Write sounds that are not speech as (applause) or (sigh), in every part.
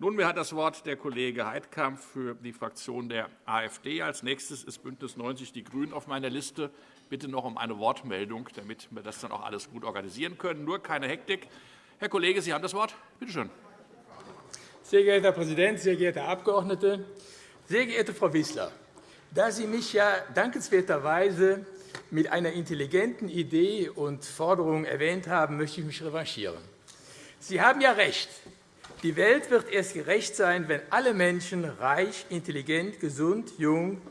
Nunmehr hat das Wort der Kollege Heidkamp für die Fraktion der AfD. Als nächstes ist BÜNDNIS 90 die GRÜNEN auf meiner Liste. Bitte noch um eine Wortmeldung, damit wir das dann auch alles gut organisieren können. Nur keine Hektik. Herr Kollege, Sie haben das Wort. Bitte schön. Sehr geehrter Herr Präsident, sehr geehrte Abgeordnete! Sehr geehrte Frau Wissler, da Sie mich ja dankenswerterweise mit einer intelligenten Idee und Forderung erwähnt haben, möchte ich mich revanchieren. Sie haben ja recht. Die Welt wird erst gerecht sein, wenn alle Menschen reich, intelligent, gesund, jung,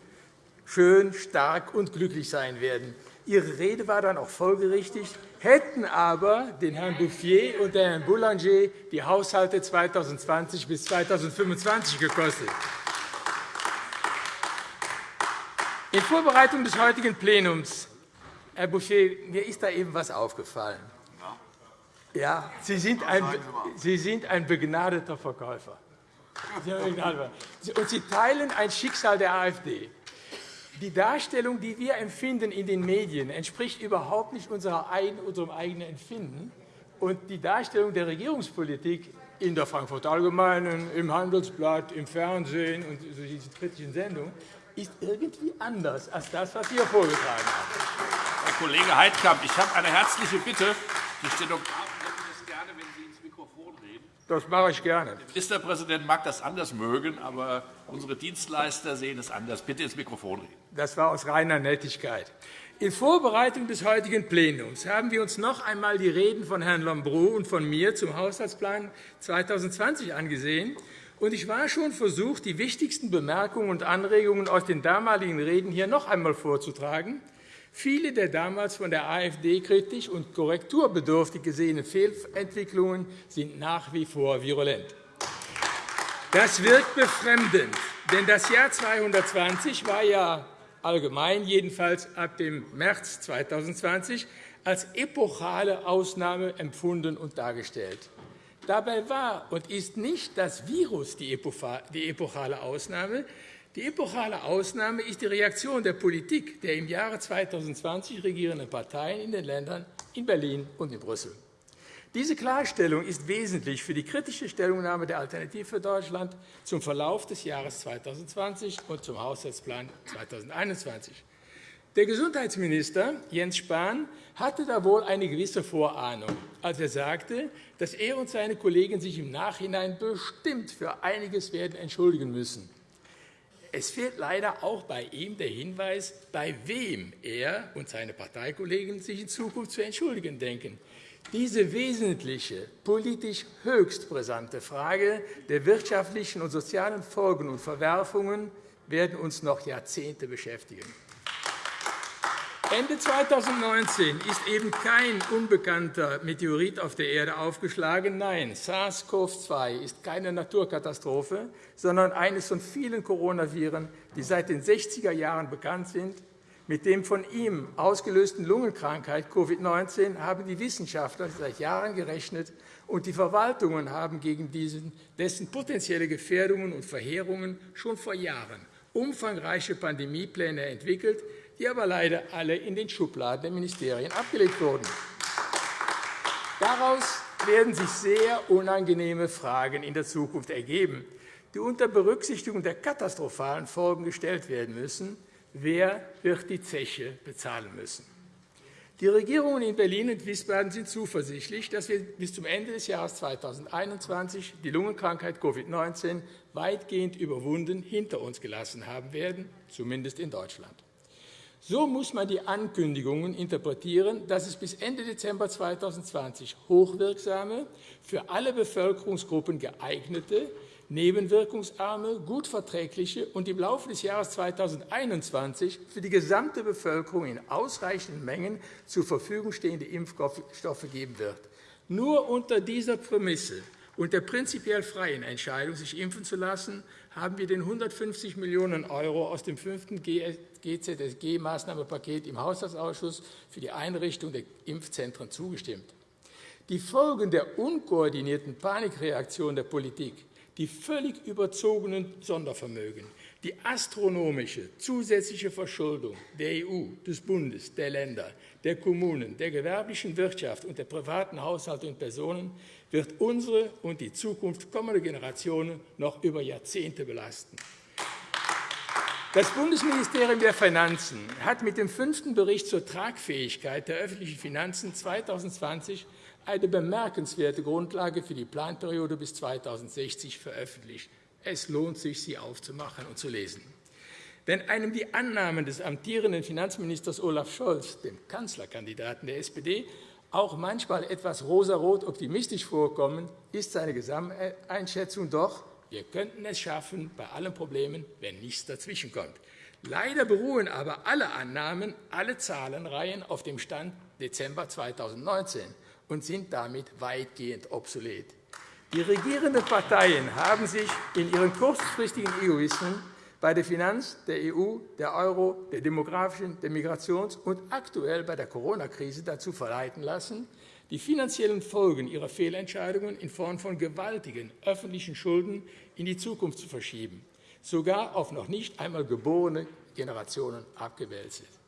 schön, stark und glücklich sein werden. Ihre Rede war dann auch folgerichtig, hätten aber den Herrn Bouffier und den Herrn Boulanger die Haushalte 2020 bis 2025 gekostet. In Vorbereitung des heutigen Plenums, Herr Boucher, mir ist da eben etwas aufgefallen. Ja, Sie sind ein, Sie sind ein begnadeter Verkäufer. (laughs) Und Sie teilen ein Schicksal der AfD. Die Darstellung, die wir empfinden in den Medien, entspricht überhaupt nicht unserem eigenen Empfinden. Und die Darstellung der Regierungspolitik in der Frankfurter Allgemeinen, im Handelsblatt, im Fernsehen und diesen kritischen Sendungen ist irgendwie anders als das, was wir vorgetragen haben. Herr Kollege Heidkamp, ich habe eine herzliche Bitte. Die Stenografen hätten es gerne, wenn Sie ins Mikrofon reden. Das mache ich gerne. Der Ministerpräsident mag das anders mögen, aber unsere Dienstleister sehen es anders. Bitte ins Mikrofon reden. Das war aus reiner Nettigkeit. In Vorbereitung des heutigen Plenums haben wir uns noch einmal die Reden von Herrn Lambrou und von mir zum Haushaltsplan 2020 angesehen und ich war schon versucht, die wichtigsten Bemerkungen und Anregungen aus den damaligen Reden hier noch einmal vorzutragen. Viele der damals von der AfD kritisch und korrekturbedürftig gesehenen Fehlentwicklungen sind nach wie vor virulent. Das wirkt befremdend, denn das Jahr 220 war ja allgemein, jedenfalls ab dem März 2020, als epochale Ausnahme empfunden und dargestellt. Dabei war und ist nicht das Virus die epochale Ausnahme. Die epochale Ausnahme ist die Reaktion der Politik der im Jahre 2020 regierenden Parteien in den Ländern in Berlin und in Brüssel. Diese Klarstellung ist wesentlich für die kritische Stellungnahme der Alternative für Deutschland zum Verlauf des Jahres 2020 und zum Haushaltsplan 2021. Der Gesundheitsminister Jens Spahn hatte da wohl eine gewisse Vorahnung, als er sagte, dass er und seine Kollegen sich im Nachhinein bestimmt für einiges werden entschuldigen müssen. Es fehlt leider auch bei ihm der Hinweis, bei wem er und seine Parteikollegen sich in Zukunft zu entschuldigen denken. Diese wesentliche, politisch höchst brisante Frage der wirtschaftlichen und sozialen Folgen und Verwerfungen werden uns noch Jahrzehnte beschäftigen. Ende 2019 ist eben kein unbekannter Meteorit auf der Erde aufgeschlagen. Nein, SARS-CoV-2 ist keine Naturkatastrophe, sondern eines von vielen Coronaviren, die seit den 60er Jahren bekannt sind. Mit dem von ihm ausgelösten Lungenkrankheit Covid-19 haben die Wissenschaftler seit Jahren gerechnet, und die Verwaltungen haben gegen dessen potenzielle Gefährdungen und Verheerungen schon vor Jahren umfangreiche Pandemiepläne entwickelt, die aber leider alle in den Schubladen der Ministerien abgelegt wurden. Daraus werden sich sehr unangenehme Fragen in der Zukunft ergeben, die unter Berücksichtigung der katastrophalen Folgen gestellt werden müssen. Wer wird die Zeche bezahlen müssen? Die Regierungen in Berlin und Wiesbaden sind zuversichtlich, dass wir bis zum Ende des Jahres 2021 die Lungenkrankheit Covid-19 weitgehend überwunden hinter uns gelassen haben werden, zumindest in Deutschland. So muss man die Ankündigungen interpretieren, dass es bis Ende Dezember 2020 hochwirksame, für alle Bevölkerungsgruppen geeignete, nebenwirkungsarme, gut verträgliche und im Laufe des Jahres 2021 für die gesamte Bevölkerung in ausreichenden Mengen zur Verfügung stehende Impfstoffe geben wird. Nur unter dieser Prämisse und der prinzipiell freien Entscheidung, sich impfen zu lassen, haben wir den 150 Millionen € aus dem fünften GZSG-Maßnahmenpaket im Haushaltsausschuss für die Einrichtung der Impfzentren zugestimmt. Die Folgen der unkoordinierten Panikreaktion der Politik, die völlig überzogenen Sondervermögen, die astronomische zusätzliche Verschuldung der EU, des Bundes, der Länder, der Kommunen, der gewerblichen Wirtschaft und der privaten Haushalte und Personen wird unsere und die Zukunft kommender Generationen noch über Jahrzehnte belasten. Das Bundesministerium der Finanzen hat mit dem fünften Bericht zur Tragfähigkeit der öffentlichen Finanzen 2020 eine bemerkenswerte Grundlage für die Planperiode bis 2060 veröffentlicht. Es lohnt sich, sie aufzumachen und zu lesen. Wenn einem die Annahmen des amtierenden Finanzministers Olaf Scholz, dem Kanzlerkandidaten der SPD, auch manchmal etwas rosarot optimistisch vorkommen, ist seine Gesamteinschätzung doch, wir könnten es schaffen bei allen Problemen, wenn nichts dazwischenkommt. Leider beruhen aber alle Annahmen, alle Zahlenreihen auf dem Stand Dezember 2019 und sind damit weitgehend obsolet. Die regierenden Parteien haben sich in ihren kurzfristigen Egoismen bei der Finanz, der EU, der Euro, der demografischen, der Migrations- und aktuell bei der Corona-Krise dazu verleiten lassen, die finanziellen Folgen ihrer Fehlentscheidungen in Form von gewaltigen öffentlichen Schulden in die Zukunft zu verschieben, sogar auf noch nicht einmal geborene Generationen abgewälzt.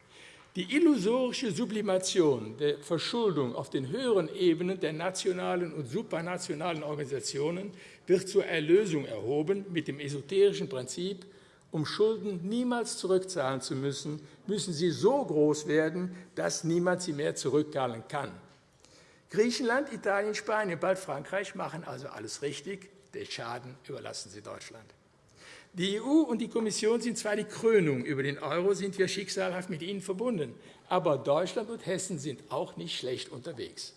Die illusorische Sublimation der Verschuldung auf den höheren Ebenen der nationalen und supranationalen Organisationen wird zur Erlösung erhoben mit dem esoterischen Prinzip, um Schulden niemals zurückzahlen zu müssen, müssen sie so groß werden, dass niemand sie mehr zurückzahlen kann. Griechenland, Italien, Spanien, bald Frankreich machen also alles richtig. Den Schaden überlassen sie Deutschland. Die EU und die Kommission sind zwar die Krönung. Über den Euro sind wir schicksalhaft mit ihnen verbunden. Aber Deutschland und Hessen sind auch nicht schlecht unterwegs.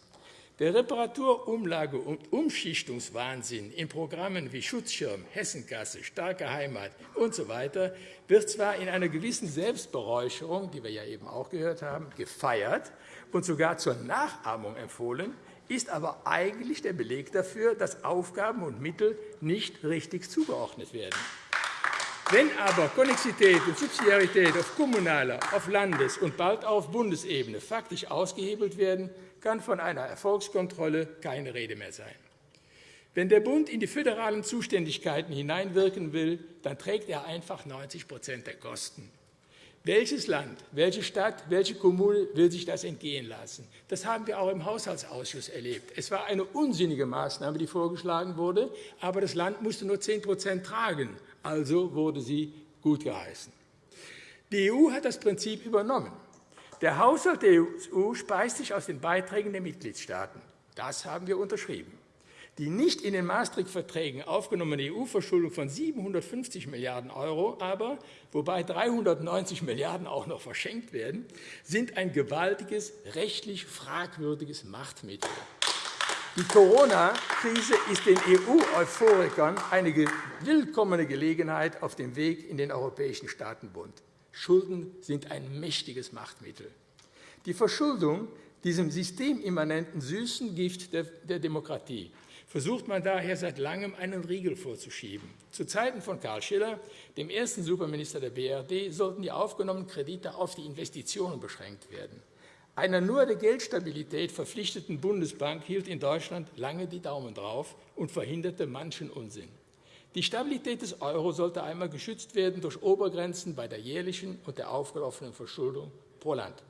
Der Reparatur-, Umlage- und Umschichtungswahnsinn in Programmen wie Schutzschirm, Hessenkasse, starke Heimat usw. So wird zwar in einer gewissen Selbstberäucherung, die wir ja eben auch gehört haben, gefeiert und sogar zur Nachahmung empfohlen, ist aber eigentlich der Beleg dafür, dass Aufgaben und Mittel nicht richtig zugeordnet werden. Wenn aber Konnexität und Subsidiarität auf kommunaler, auf Landes- und bald auf Bundesebene faktisch ausgehebelt werden, kann von einer Erfolgskontrolle keine Rede mehr sein. Wenn der Bund in die föderalen Zuständigkeiten hineinwirken will, dann trägt er einfach 90% der Kosten. Welches Land, welche Stadt, welche Kommune will sich das entgehen lassen? Das haben wir auch im Haushaltsausschuss erlebt. Es war eine unsinnige Maßnahme, die vorgeschlagen wurde, aber das Land musste nur 10% tragen, also wurde sie gutgeheißen. Die EU hat das Prinzip übernommen. Der Haushalt der EU speist sich aus den Beiträgen der Mitgliedstaaten. Das haben wir unterschrieben. Die nicht in den Maastricht-Verträgen aufgenommene EU-Verschuldung von 750 Milliarden € aber, wobei 390 Milliarden € auch noch verschenkt werden, sind ein gewaltiges, rechtlich fragwürdiges Machtmittel. Die Corona-Krise ist den EU-Euphorikern eine willkommene Gelegenheit auf dem Weg in den Europäischen Staatenbund. Schulden sind ein mächtiges Machtmittel. Die Verschuldung, diesem systemimmanenten süßen Gift der Demokratie, versucht man daher seit Langem einen Riegel vorzuschieben. Zu Zeiten von Karl Schiller, dem ersten Superminister der BRD, sollten die aufgenommenen Kredite auf die Investitionen beschränkt werden. Einer nur der Geldstabilität verpflichteten Bundesbank hielt in Deutschland lange die Daumen drauf und verhinderte manchen Unsinn. Die Stabilität des Euro sollte einmal geschützt werden durch Obergrenzen bei der jährlichen und der aufgelaufenen Verschuldung pro Land.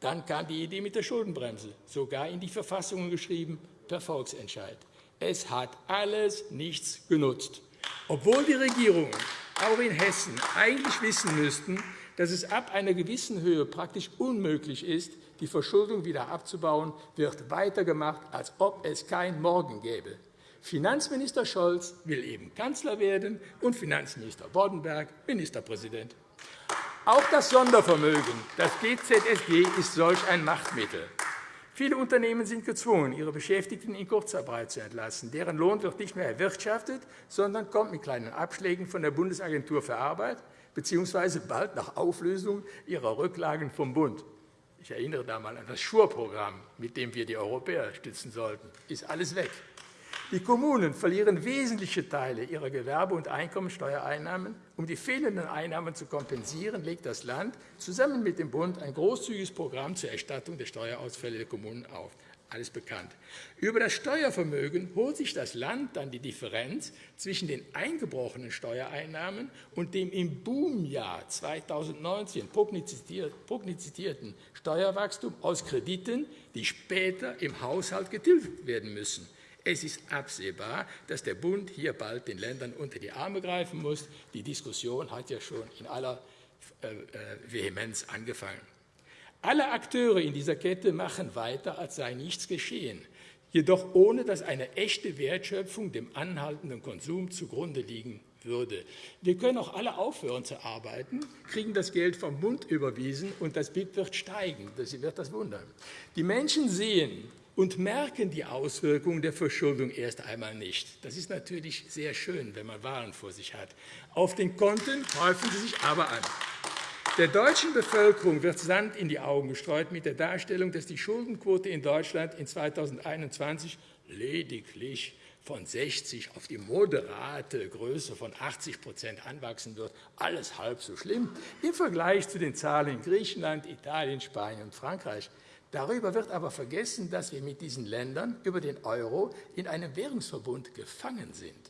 Dann kam die Idee mit der Schuldenbremse, sogar in die Verfassungen geschrieben, per Volksentscheid. Es hat alles nichts genutzt. Obwohl die Regierungen, auch in Hessen, eigentlich wissen müssten, dass es ab einer gewissen Höhe praktisch unmöglich ist, die Verschuldung wieder abzubauen, wird weitergemacht, als ob es kein Morgen gäbe. Finanzminister Scholz will eben Kanzler werden und Finanzminister Boddenberg Ministerpräsident. Auch das Sondervermögen, das GZSG, ist solch ein Machtmittel. Viele Unternehmen sind gezwungen, ihre Beschäftigten in Kurzarbeit zu entlassen. Deren Lohn wird nicht mehr erwirtschaftet, sondern kommt mit kleinen Abschlägen von der Bundesagentur für Arbeit bzw. bald nach Auflösung ihrer Rücklagen vom Bund. Ich erinnere da einmal an das Schur-Programm, mit dem wir die Europäer stützen sollten. Ist alles weg. Die Kommunen verlieren wesentliche Teile ihrer Gewerbe- und Einkommensteuereinnahmen. Um die fehlenden Einnahmen zu kompensieren, legt das Land zusammen mit dem Bund ein großzügiges Programm zur Erstattung der Steuerausfälle der Kommunen auf. Alles bekannt. Über das Steuervermögen holt sich das Land dann die Differenz zwischen den eingebrochenen Steuereinnahmen und dem im Boomjahr 2019 prognostizierten Steuerwachstum aus Krediten, die später im Haushalt getilgt werden müssen. Es ist absehbar, dass der Bund hier bald den Ländern unter die Arme greifen muss. Die Diskussion hat ja schon in aller äh, äh, Vehemenz angefangen. Alle Akteure in dieser Kette machen weiter, als sei nichts geschehen, jedoch ohne dass eine echte Wertschöpfung dem anhaltenden Konsum zugrunde liegen würde. Wir können auch alle aufhören zu arbeiten, kriegen das Geld vom Bund überwiesen und das BIP wird steigen. Das wird das wundern. Die Menschen sehen und merken die Auswirkungen der Verschuldung erst einmal nicht. Das ist natürlich sehr schön, wenn man Wahlen vor sich hat. Auf den Konten häufen sie sich aber an. Der deutschen Bevölkerung wird Sand in die Augen gestreut mit der Darstellung, dass die Schuldenquote in Deutschland in 2021 lediglich von 60 auf die moderate Größe von 80% anwachsen wird. Alles halb so schlimm im Vergleich zu den Zahlen in Griechenland, Italien, Spanien und Frankreich. Darüber wird aber vergessen, dass wir mit diesen Ländern über den Euro in einem Währungsverbund gefangen sind.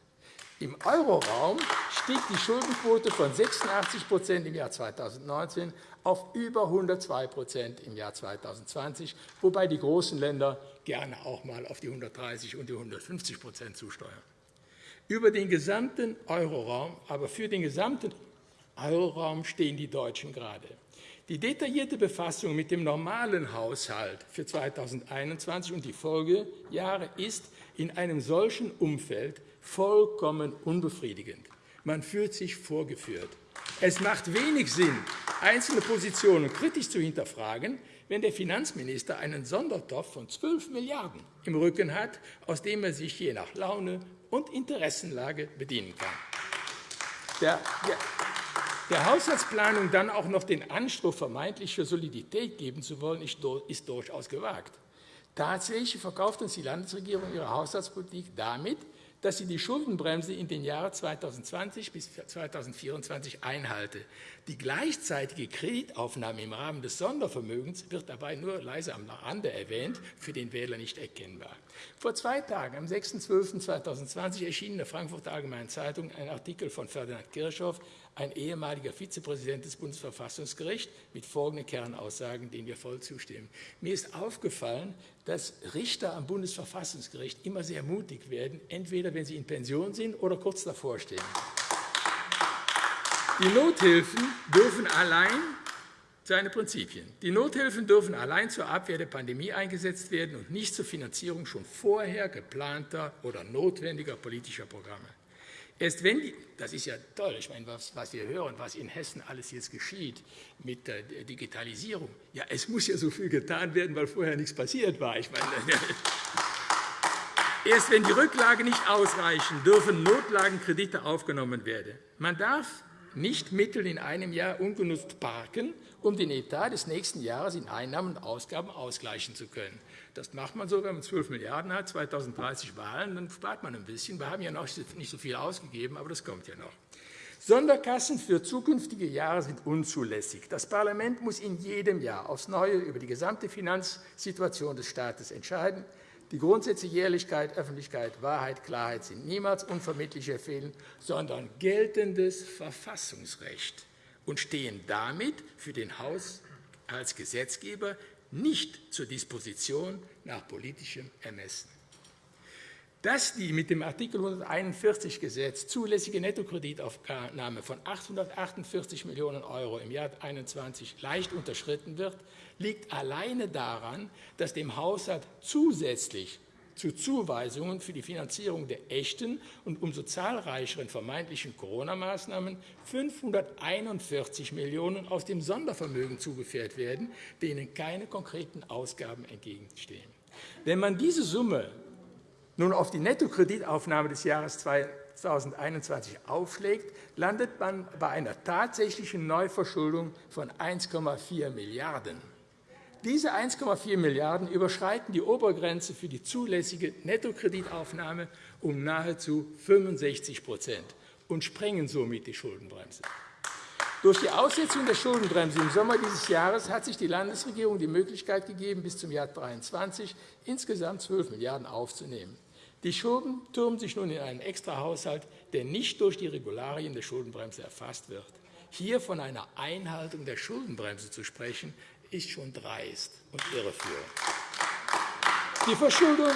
Im Euroraum stieg die Schuldenquote von 86% im Jahr 2019 auf über 102% im Jahr 2020, wobei die großen Länder gerne auch einmal auf die 130 und die 150% zusteuern. Über den gesamten Euroraum, aber für den gesamten Euroraum stehen die Deutschen gerade. Die detaillierte Befassung mit dem normalen Haushalt für 2021 und die Folgejahre ist in einem solchen Umfeld vollkommen unbefriedigend. Man fühlt sich vorgeführt. Es macht wenig Sinn, einzelne Positionen kritisch zu hinterfragen, wenn der Finanzminister einen Sondertopf von 12 Milliarden € im Rücken hat, aus dem er sich je nach Laune und Interessenlage bedienen kann. Der, der, der Haushaltsplanung dann auch noch den Anspruch vermeintlicher Solidität geben zu wollen, ist durchaus gewagt. Tatsächlich verkauft uns die Landesregierung ihre Haushaltspolitik damit, dass sie die Schuldenbremse in den Jahren 2020 bis 2024 einhalte. Die gleichzeitige Kreditaufnahme im Rahmen des Sondervermögens wird dabei nur leise am Rande erwähnt, für den Wähler nicht erkennbar. Vor zwei Tagen, am 6.12.2020, erschien in der Frankfurter Allgemeinen Zeitung ein Artikel von Ferdinand Kirchhoff, ein ehemaliger Vizepräsident des Bundesverfassungsgerichts, mit folgenden Kernaussagen, denen wir voll zustimmen. Mir ist aufgefallen, dass Richter am Bundesverfassungsgericht immer sehr mutig werden, entweder wenn sie in Pension sind oder kurz davor stehen. Die Nothilfen dürfen allein seine Prinzipien. Die Nothilfen dürfen allein zur Abwehr der Pandemie eingesetzt werden und nicht zur Finanzierung schon vorher geplanter oder notwendiger politischer Programme. Erst wenn die, das ist ja toll, ich meine, was, was, wir hören, was in Hessen alles jetzt geschieht mit der Digitalisierung. Ja, es muss ja so viel getan werden, weil vorher nichts passiert war. Ich meine, (laughs) erst wenn die Rücklagen nicht ausreichen, dürfen Notlagenkredite aufgenommen werden. Man darf nicht Mittel in einem Jahr ungenutzt parken, um den Etat des nächsten Jahres in Einnahmen und Ausgaben ausgleichen zu können. Das macht man so, wenn man 12 Milliarden € hat, 2030 Wahlen, dann spart man ein bisschen. Wir haben ja noch nicht so viel ausgegeben, aber das kommt ja noch. Sonderkassen für zukünftige Jahre sind unzulässig. Das Parlament muss in jedem Jahr aufs Neue über die gesamte Finanzsituation des Staates entscheiden. Die Grundsätze Jährlichkeit, Öffentlichkeit, Wahrheit, Klarheit sind niemals unvermittlich empfehlen, sondern geltendes Verfassungsrecht und stehen damit für den Haus als Gesetzgeber nicht zur Disposition nach politischem Ermessen. Dass die mit dem Art. 141 Gesetz zulässige Nettokreditaufnahme von 848 Millionen € im Jahr 2021 leicht unterschritten wird, liegt alleine daran, dass dem Haushalt zusätzlich zu Zuweisungen für die Finanzierung der echten und umso zahlreicheren vermeintlichen Corona-Maßnahmen 541 Millionen € aus dem Sondervermögen zugeführt werden, denen keine konkreten Ausgaben entgegenstehen. Wenn man diese Summe nun auf die Nettokreditaufnahme des Jahres 2021 aufschlägt, landet man bei einer tatsächlichen Neuverschuldung von 1,4 Milliarden €. Diese 1,4 Milliarden € überschreiten die Obergrenze für die zulässige Nettokreditaufnahme um nahezu 65% und sprengen somit die Schuldenbremse. Durch die Aussetzung der Schuldenbremse im Sommer dieses Jahres hat sich die Landesregierung die Möglichkeit gegeben, bis zum Jahr 2023 insgesamt 12 Milliarden € aufzunehmen. Die Schulden türmen sich nun in einen Extrahaushalt, der nicht durch die Regularien der Schuldenbremse erfasst wird. Hier von einer Einhaltung der Schuldenbremse zu sprechen, ist schon dreist und irreführend. Die Verschuldung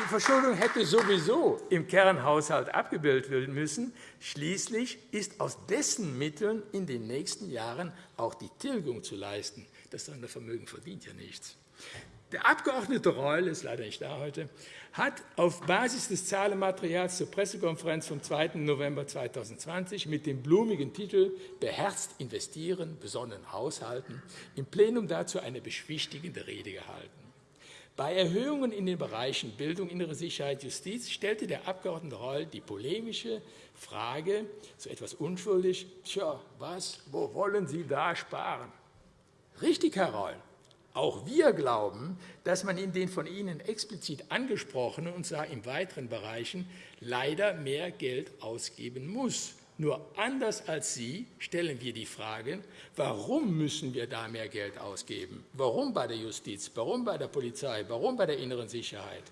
die Verschuldung hätte sowieso im Kernhaushalt abgebildet werden müssen. Schließlich ist aus dessen Mitteln in den nächsten Jahren auch die Tilgung zu leisten. Das Sondervermögen verdient ja nichts. Der Abgeordnete Reul ist leider nicht da heute, hat auf Basis des Zahlenmaterials zur Pressekonferenz vom 2. November 2020 mit dem blumigen Titel Beherzt investieren, besonnen haushalten im Plenum dazu eine beschwichtigende Rede gehalten. Bei Erhöhungen in den Bereichen Bildung, innere Sicherheit, Justiz stellte der Abg. Reul die polemische Frage, so etwas unschuldig, tja, was, wo wollen Sie da sparen? Richtig, Herr Reul. Auch wir glauben, dass man in den von Ihnen explizit angesprochenen und zwar in weiteren Bereichen leider mehr Geld ausgeben muss. Nur anders als Sie stellen wir die Frage, warum müssen wir da mehr Geld ausgeben? Warum bei der Justiz? Warum bei der Polizei? Warum bei der inneren Sicherheit?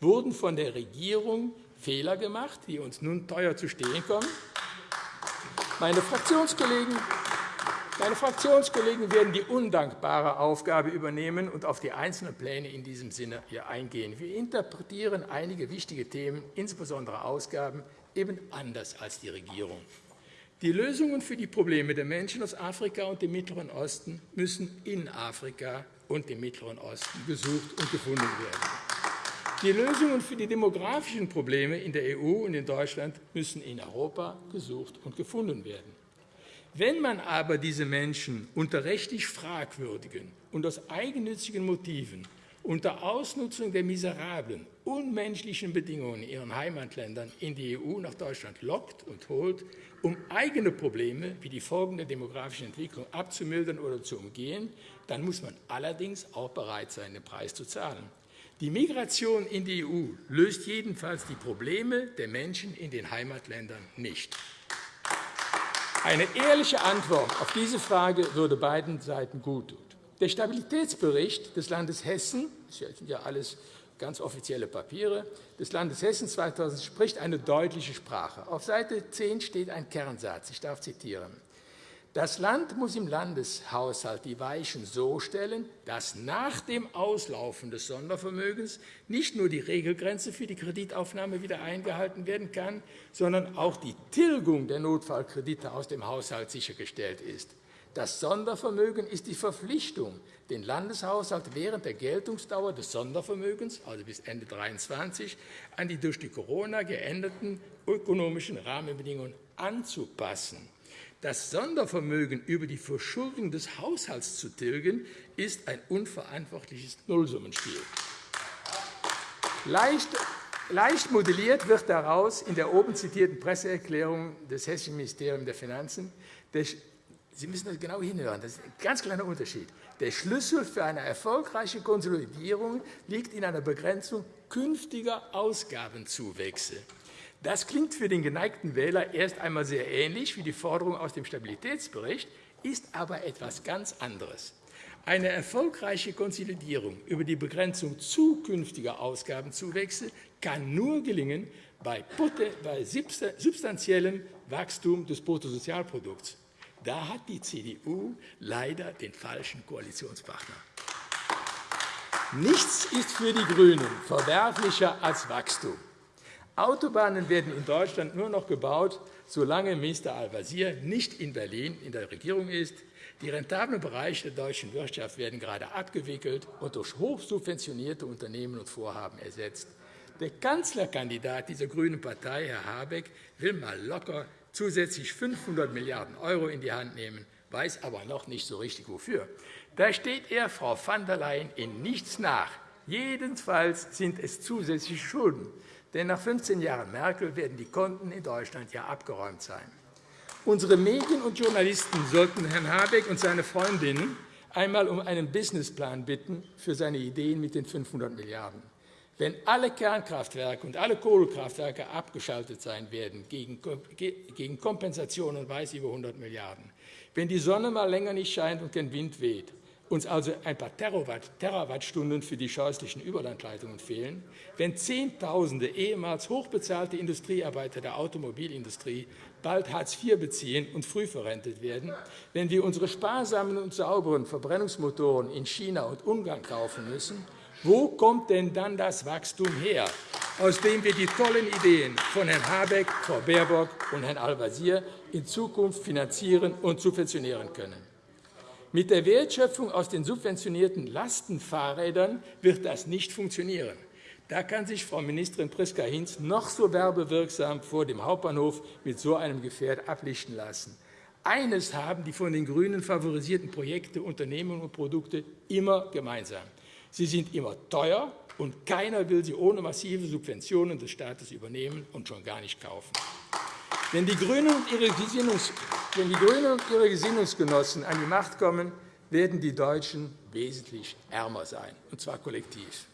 Wurden von der Regierung Fehler gemacht, die uns nun teuer zu stehen kommen? Meine Fraktionskollegen meine Fraktionskollegen werden die undankbare Aufgabe übernehmen und auf die einzelnen Pläne in diesem Sinne hier eingehen. Wir interpretieren einige wichtige Themen, insbesondere Ausgaben, eben anders als die Regierung. Die Lösungen für die Probleme der Menschen aus Afrika und dem Mittleren Osten müssen in Afrika und dem Mittleren Osten gesucht und gefunden werden. Die Lösungen für die demografischen Probleme in der EU und in Deutschland müssen in Europa gesucht und gefunden werden. Wenn man aber diese Menschen unter rechtlich fragwürdigen und aus eigennützigen Motiven unter Ausnutzung der miserablen, unmenschlichen Bedingungen in ihren Heimatländern in die EU nach Deutschland lockt und holt, um eigene Probleme wie die Folgen der demografischen Entwicklung abzumildern oder zu umgehen, dann muss man allerdings auch bereit sein, den Preis zu zahlen. Die Migration in die EU löst jedenfalls die Probleme der Menschen in den Heimatländern nicht. Eine ehrliche Antwort auf diese Frage würde beiden Seiten guttun. Der Stabilitätsbericht des Landes Hessen, das sind ja alles ganz offizielle Papiere, des Landes Hessen 2000 spricht eine deutliche Sprache. Auf Seite 10 steht ein Kernsatz. Ich darf zitieren. Das Land muss im Landeshaushalt die Weichen so stellen, dass nach dem Auslaufen des Sondervermögens nicht nur die Regelgrenze für die Kreditaufnahme wieder eingehalten werden kann, sondern auch die Tilgung der Notfallkredite aus dem Haushalt sichergestellt ist. Das Sondervermögen ist die Verpflichtung, den Landeshaushalt während der Geltungsdauer des Sondervermögens, also bis Ende 2023, an die durch die Corona geänderten ökonomischen Rahmenbedingungen anzupassen. Das Sondervermögen über die Verschuldung des Haushalts zu tilgen, ist ein unverantwortliches Nullsummenspiel. Leicht, leicht modelliert wird daraus in der oben zitierten Presseerklärung des Hessischen Ministeriums der Finanzen Sie müssen das genau hinhören. Das ist ein ganz kleiner Unterschied. Der Schlüssel für eine erfolgreiche Konsolidierung liegt in einer Begrenzung künftiger Ausgabenzuwächse. Das klingt für den geneigten Wähler erst einmal sehr ähnlich wie die Forderung aus dem Stabilitätsbericht, ist aber etwas ganz anderes. Eine erfolgreiche Konsolidierung über die Begrenzung zukünftiger Ausgabenzuwächse kann nur gelingen bei substanziellem Wachstum des Bruttosozialprodukts. Da hat die CDU leider den falschen Koalitionspartner. Nichts ist für die GRÜNEN verwerflicher als Wachstum. Autobahnen werden in Deutschland nur noch gebaut, solange Minister Al-Wazir nicht in Berlin in der Regierung ist. Die rentablen Bereiche der deutschen Wirtschaft werden gerade abgewickelt und durch hochsubventionierte Unternehmen und Vorhaben ersetzt. Der Kanzlerkandidat dieser grünen Partei, Herr Habeck, will mal locker zusätzlich 500 Milliarden € in die Hand nehmen, weiß aber noch nicht so richtig, wofür. Da steht er Frau van der Leyen in nichts nach. Jedenfalls sind es zusätzliche Schulden. Denn nach 15 Jahren Merkel werden die Konten in Deutschland ja abgeräumt sein. Unsere Medien und Journalisten sollten Herrn Habeck und seine Freundinnen einmal um einen Businessplan bitten für seine Ideen mit den 500 Milliarden €. Wenn alle Kernkraftwerke und alle Kohlekraftwerke abgeschaltet sein werden gegen Kompensationen weiß über 100 Milliarden €, wenn die Sonne mal länger nicht scheint und kein Wind weht, uns also ein paar Terawattstunden für die scheußlichen Überlandleitungen fehlen, wenn Zehntausende ehemals hochbezahlte Industriearbeiter der Automobilindustrie bald Hartz IV beziehen und früh verrentet werden, wenn wir unsere sparsamen und sauberen Verbrennungsmotoren in China und Ungarn kaufen müssen Wo kommt denn dann das Wachstum her, aus dem wir die tollen Ideen von Herrn Habeck, Frau Baerbock und Herrn Al-Wazir in Zukunft finanzieren und subventionieren können? Mit der Wertschöpfung aus den subventionierten Lastenfahrrädern wird das nicht funktionieren. Da kann sich Frau Ministerin Priska Hinz noch so werbewirksam vor dem Hauptbahnhof mit so einem Gefährt ablichten lassen. Eines haben die von den GRÜNEN favorisierten Projekte, Unternehmen und Produkte immer gemeinsam. Sie sind immer teuer, und keiner will sie ohne massive Subventionen des Staates übernehmen und schon gar nicht kaufen. Wenn die Grünen und ihre, Gesinnungsgenossen an die Macht kommen, werden die Deutschen wesentlich ärmer sein, und zwar kollektiv.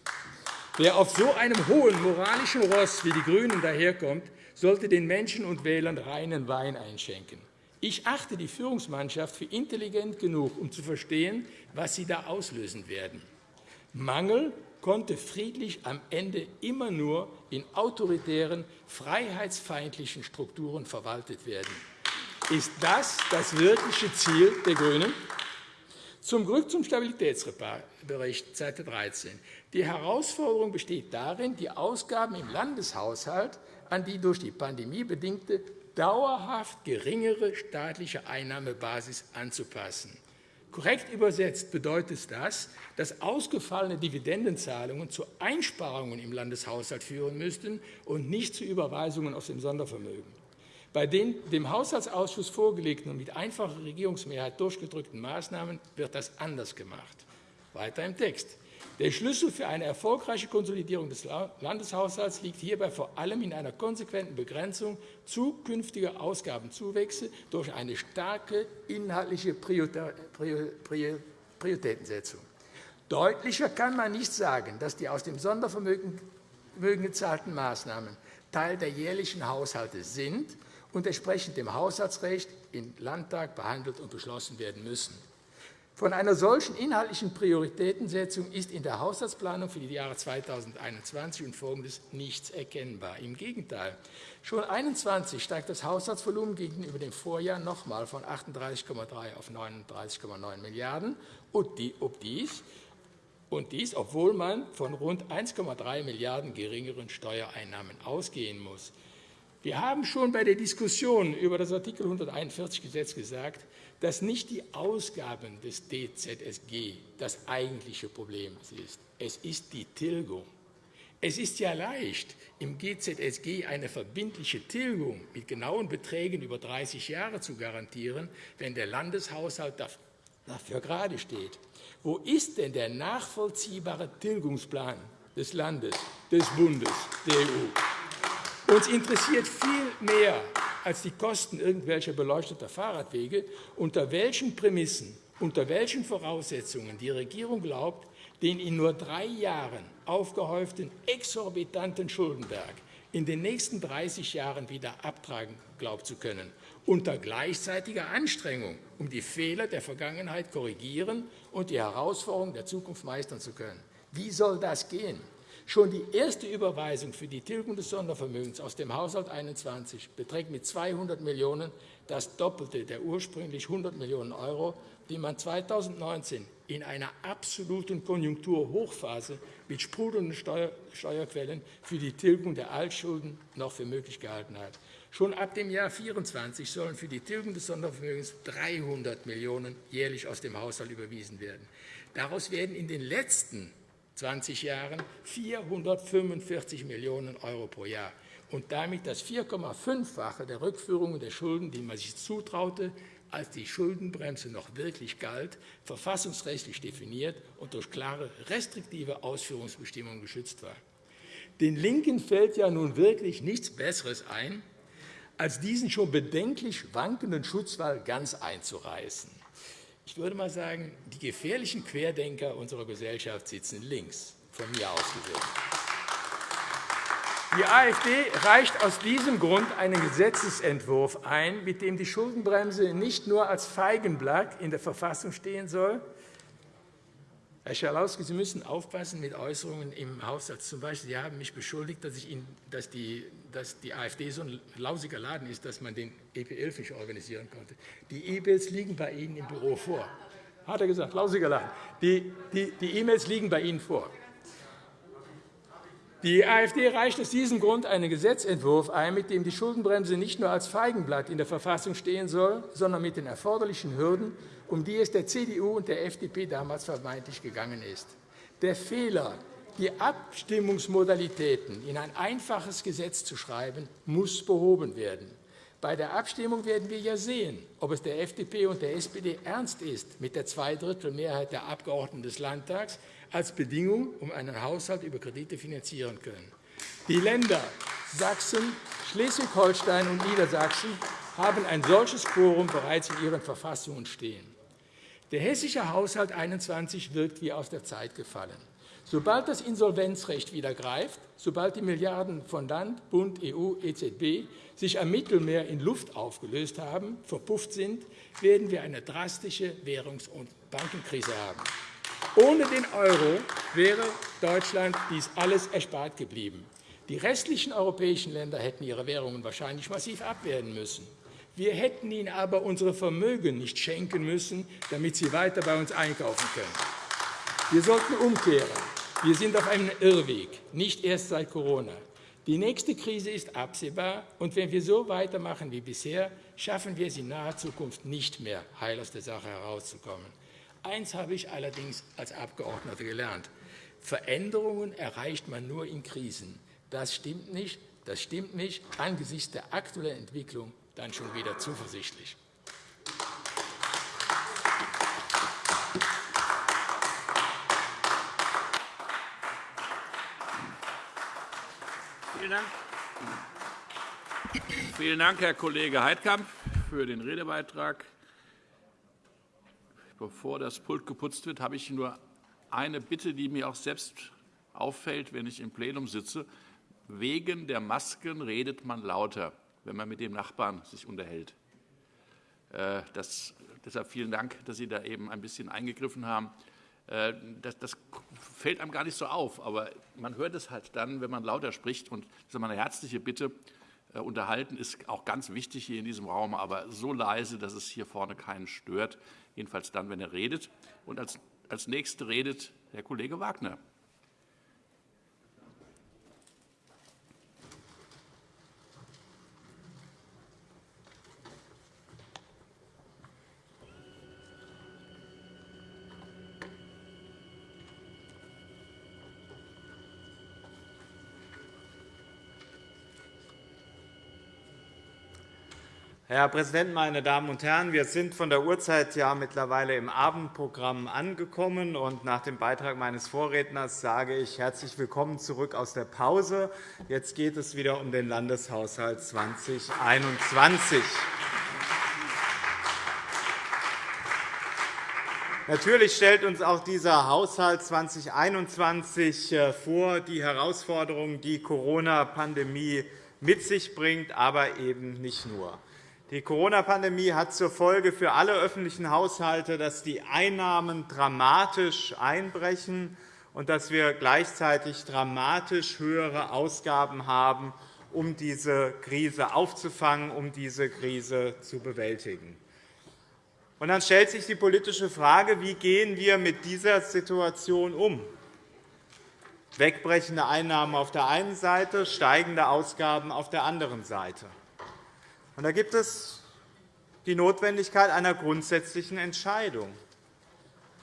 Wer auf so einem hohen moralischen Ross wie die GRÜNEN daherkommt, sollte den Menschen und Wählern reinen Wein einschenken. Ich achte die Führungsmannschaft für intelligent genug, um zu verstehen, was sie da auslösen werden. Mangel konnte friedlich am Ende immer nur in autoritären, freiheitsfeindlichen Strukturen verwaltet werden. Ist das das wirkliche Ziel der GRÜNEN? Zum Glück zum Stabilitätsbericht, Seite 13. Die Herausforderung besteht darin, die Ausgaben im Landeshaushalt an die durch die Pandemie bedingte dauerhaft geringere staatliche Einnahmebasis anzupassen. Korrekt übersetzt bedeutet das, dass ausgefallene Dividendenzahlungen zu Einsparungen im Landeshaushalt führen müssten und nicht zu Überweisungen aus dem Sondervermögen. Bei den dem Haushaltsausschuss vorgelegten und mit einfacher Regierungsmehrheit durchgedrückten Maßnahmen wird das anders gemacht. Weiter im Text. Der Schlüssel für eine erfolgreiche Konsolidierung des Landeshaushalts liegt hierbei vor allem in einer konsequenten Begrenzung zukünftiger Ausgabenzuwächse durch eine starke inhaltliche Prioritätensetzung. Deutlicher kann man nicht sagen, dass die aus dem Sondervermögen gezahlten Maßnahmen Teil der jährlichen Haushalte sind und entsprechend dem Haushaltsrecht im Landtag behandelt und beschlossen werden müssen. Von einer solchen inhaltlichen Prioritätensetzung ist in der Haushaltsplanung für die Jahre 2021 und Folgendes nichts erkennbar. Im Gegenteil. Schon 2021 steigt das Haushaltsvolumen gegenüber dem Vorjahr noch einmal von 38,3 auf 39,9 Milliarden € und dies, obwohl man von rund 1,3 Milliarden € geringeren Steuereinnahmen ausgehen muss. Wir haben schon bei der Diskussion über das Art. 141 Gesetz gesagt, dass nicht die Ausgaben des DZSG das eigentliche Problem ist. Es ist die Tilgung. Es ist ja leicht, im GZSG eine verbindliche Tilgung mit genauen Beträgen über 30 Jahre zu garantieren, wenn der Landeshaushalt dafür gerade steht. Wo ist denn der nachvollziehbare Tilgungsplan des Landes, des Bundes, der EU? Uns interessiert viel mehr als die Kosten irgendwelcher beleuchteter Fahrradwege, unter welchen Prämissen, unter welchen Voraussetzungen die Regierung glaubt, den in nur drei Jahren aufgehäuften exorbitanten Schuldenberg in den nächsten 30 Jahren wieder abtragen glaubt zu können, unter gleichzeitiger Anstrengung, um die Fehler der Vergangenheit korrigieren und die Herausforderungen der Zukunft meistern zu können. Wie soll das gehen? Schon die erste Überweisung für die Tilgung des Sondervermögens aus dem Haushalt 21 beträgt mit 200 Millionen € das Doppelte der ursprünglich 100 Millionen €, die man 2019 in einer absoluten Konjunkturhochphase mit sprudelnden Steuerquellen für die Tilgung der Altschulden noch für möglich gehalten hat. Schon ab dem Jahr 2024 sollen für die Tilgung des Sondervermögens 300 Millionen € jährlich aus dem Haushalt überwiesen werden. Daraus werden in den letzten 20 Jahren 445 Millionen € pro Jahr und damit das 4,5-fache der Rückführungen der Schulden, die man sich zutraute, als die Schuldenbremse noch wirklich galt, verfassungsrechtlich definiert und durch klare restriktive Ausführungsbestimmungen geschützt war. Den LINKEN fällt ja nun wirklich nichts Besseres ein, als diesen schon bedenklich wankenden Schutzwall ganz einzureißen. Ich würde mal sagen, die gefährlichen Querdenker unserer Gesellschaft sitzen links, von mir aus gesehen. Die AfD reicht aus diesem Grund einen Gesetzentwurf ein, mit dem die Schuldenbremse nicht nur als Feigenblatt in der Verfassung stehen soll, Herr Schalauske, Sie müssen aufpassen mit Äußerungen im Haushalt. Zum Beispiel, Sie haben mich beschuldigt, dass, Ihnen, dass, die, dass die AfD so ein lausiger Laden ist, dass man den EPL nicht organisieren konnte. Die E-Mails liegen bei Ihnen im Büro vor. Hat er gesagt, lausiger Laden. Die E-Mails liegen bei Ihnen vor. Die AfD reicht aus diesem Grund einen Gesetzentwurf ein, mit dem die Schuldenbremse nicht nur als Feigenblatt in der Verfassung stehen soll, sondern mit den erforderlichen Hürden, um die es der CDU und der FDP damals vermeintlich gegangen ist. Der Fehler, die Abstimmungsmodalitäten in ein einfaches Gesetz zu schreiben, muss behoben werden. Bei der Abstimmung werden wir ja sehen, ob es der FDP und der SPD ernst ist, mit der Zweidrittelmehrheit der Abgeordneten des Landtags als Bedingung, um einen Haushalt über Kredite finanzieren können. Die Länder Sachsen, Schleswig-Holstein und Niedersachsen haben ein solches Quorum bereits in ihren Verfassungen stehen. Der hessische Haushalt 21 wirkt wie aus der Zeit gefallen. Sobald das Insolvenzrecht wieder greift, sobald die Milliarden von Land, Bund, EU, EZB sich am Mittelmeer in Luft aufgelöst haben, verpufft sind, werden wir eine drastische Währungs- und Bankenkrise haben. Ohne den Euro wäre Deutschland dies alles erspart geblieben. Die restlichen europäischen Länder hätten ihre Währungen wahrscheinlich massiv abwerten müssen. Wir hätten ihnen aber unsere Vermögen nicht schenken müssen, damit sie weiter bei uns einkaufen können. Wir sollten umkehren. Wir sind auf einem Irrweg, nicht erst seit Corona. Die nächste Krise ist absehbar, und wenn wir so weitermachen wie bisher, schaffen wir es in naher Zukunft nicht mehr, heil aus der Sache herauszukommen. Eins habe ich allerdings als Abgeordneter gelernt. Veränderungen erreicht man nur in Krisen. Das stimmt nicht. Das stimmt mich angesichts der aktuellen Entwicklung dann schon wieder zuversichtlich. Vielen Dank. Vielen Dank, Herr Kollege Heidkamp, für den Redebeitrag. Bevor das Pult geputzt wird, habe ich nur eine Bitte, die mir auch selbst auffällt, wenn ich im Plenum sitze. Wegen der Masken redet man lauter, wenn man mit dem Nachbarn sich unterhält. Äh, das, deshalb vielen Dank, dass Sie da eben ein bisschen eingegriffen haben. Äh, das, das, fällt einem gar nicht so auf, aber man hört es halt dann, wenn man lauter spricht. Und das ist meine herzliche Bitte. Äh, unterhalten ist auch ganz wichtig hier in diesem Raum, aber so leise, dass es hier vorne keinen stört jedenfalls dann, wenn er redet. Und als, als Nächster redet Herr Kollege Wagner. Herr Präsident, meine Damen und Herren! Wir sind von der Uhrzeit ja mittlerweile im Abendprogramm angekommen. und Nach dem Beitrag meines Vorredners sage ich herzlich willkommen zurück aus der Pause. Jetzt geht es wieder um den Landeshaushalt 2021. Natürlich stellt uns auch dieser Haushalt 2021 äh, vor die Herausforderungen, die die Corona-Pandemie mit sich bringt, aber eben nicht nur. Die Corona-Pandemie hat zur Folge für alle öffentlichen Haushalte, dass die Einnahmen dramatisch einbrechen und dass wir gleichzeitig dramatisch höhere Ausgaben haben, um diese Krise aufzufangen, um diese Krise zu bewältigen. Und dann stellt sich die politische Frage, wie gehen wir mit dieser Situation um? Wegbrechende Einnahmen auf der einen Seite, steigende Ausgaben auf der anderen Seite. Und da gibt es die Notwendigkeit einer grundsätzlichen Entscheidung.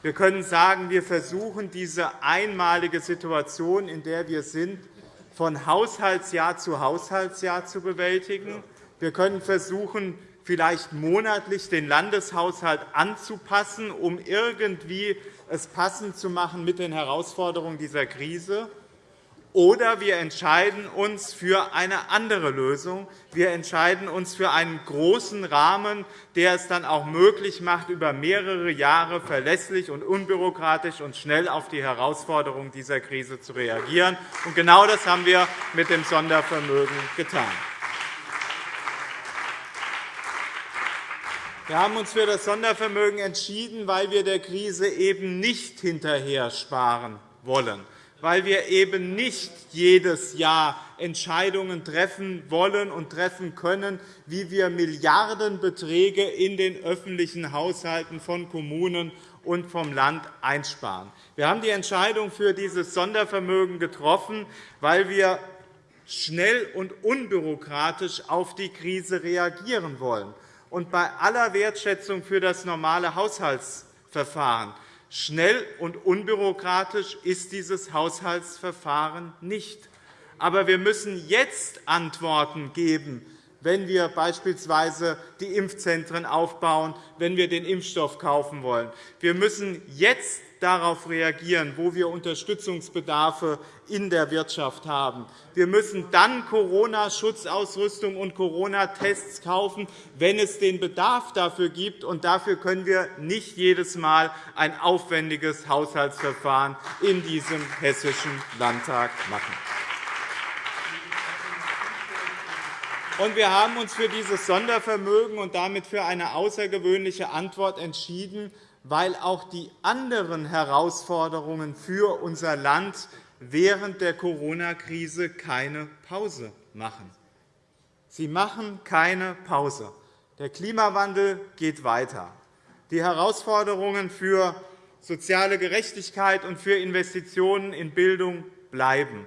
Wir können sagen, wir versuchen, diese einmalige Situation, in der wir sind, von Haushaltsjahr zu Haushaltsjahr zu bewältigen. Wir können versuchen, vielleicht monatlich den Landeshaushalt anzupassen, um irgendwie es passend zu machen mit den Herausforderungen dieser Krise. Oder wir entscheiden uns für eine andere Lösung. Wir entscheiden uns für einen großen Rahmen, der es dann auch möglich macht, über mehrere Jahre verlässlich und unbürokratisch und schnell auf die Herausforderungen dieser Krise zu reagieren. Und genau das haben wir mit dem Sondervermögen getan. Wir haben uns für das Sondervermögen entschieden, weil wir der Krise eben nicht hinterher sparen wollen weil wir eben nicht jedes Jahr Entscheidungen treffen wollen und treffen können, wie wir Milliardenbeträge in den öffentlichen Haushalten von Kommunen und vom Land einsparen. Wir haben die Entscheidung für dieses Sondervermögen getroffen, weil wir schnell und unbürokratisch auf die Krise reagieren wollen. Und bei aller Wertschätzung für das normale Haushaltsverfahren schnell und unbürokratisch ist dieses Haushaltsverfahren nicht. Aber wir müssen jetzt Antworten geben, wenn wir beispielsweise die Impfzentren aufbauen, wenn wir den Impfstoff kaufen wollen. Wir müssen jetzt darauf reagieren, wo wir Unterstützungsbedarfe in der Wirtschaft haben. Wir müssen dann Corona-Schutzausrüstung und Corona-Tests kaufen, wenn es den Bedarf dafür gibt. Und dafür können wir nicht jedes Mal ein aufwendiges Haushaltsverfahren in diesem Hessischen Landtag machen. wir haben uns für dieses Sondervermögen und damit für eine außergewöhnliche Antwort entschieden, weil auch die anderen Herausforderungen für unser Land während der Corona-Krise keine Pause machen. Sie machen keine Pause. Der Klimawandel geht weiter. Die Herausforderungen für soziale Gerechtigkeit und für Investitionen in Bildung bleiben.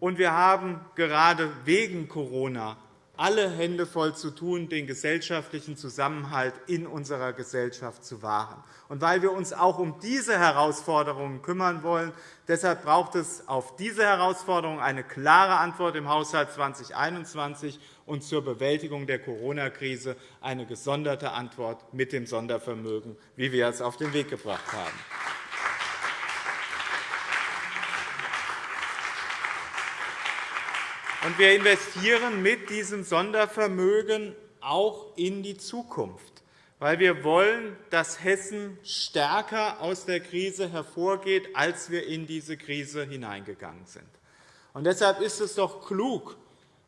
Und wir haben gerade wegen Corona alle Hände voll zu tun, den gesellschaftlichen Zusammenhalt in unserer Gesellschaft zu wahren. Und weil wir uns auch um diese Herausforderungen kümmern wollen, deshalb braucht es auf diese Herausforderungen eine klare Antwort im Haushalt 2021 und zur Bewältigung der Corona-Krise eine gesonderte Antwort mit dem Sondervermögen, wie wir es auf den Weg gebracht haben. Und wir investieren mit diesem Sondervermögen auch in die Zukunft, weil wir wollen, dass Hessen stärker aus der Krise hervorgeht, als wir in diese Krise hineingegangen sind. Und deshalb ist es doch klug,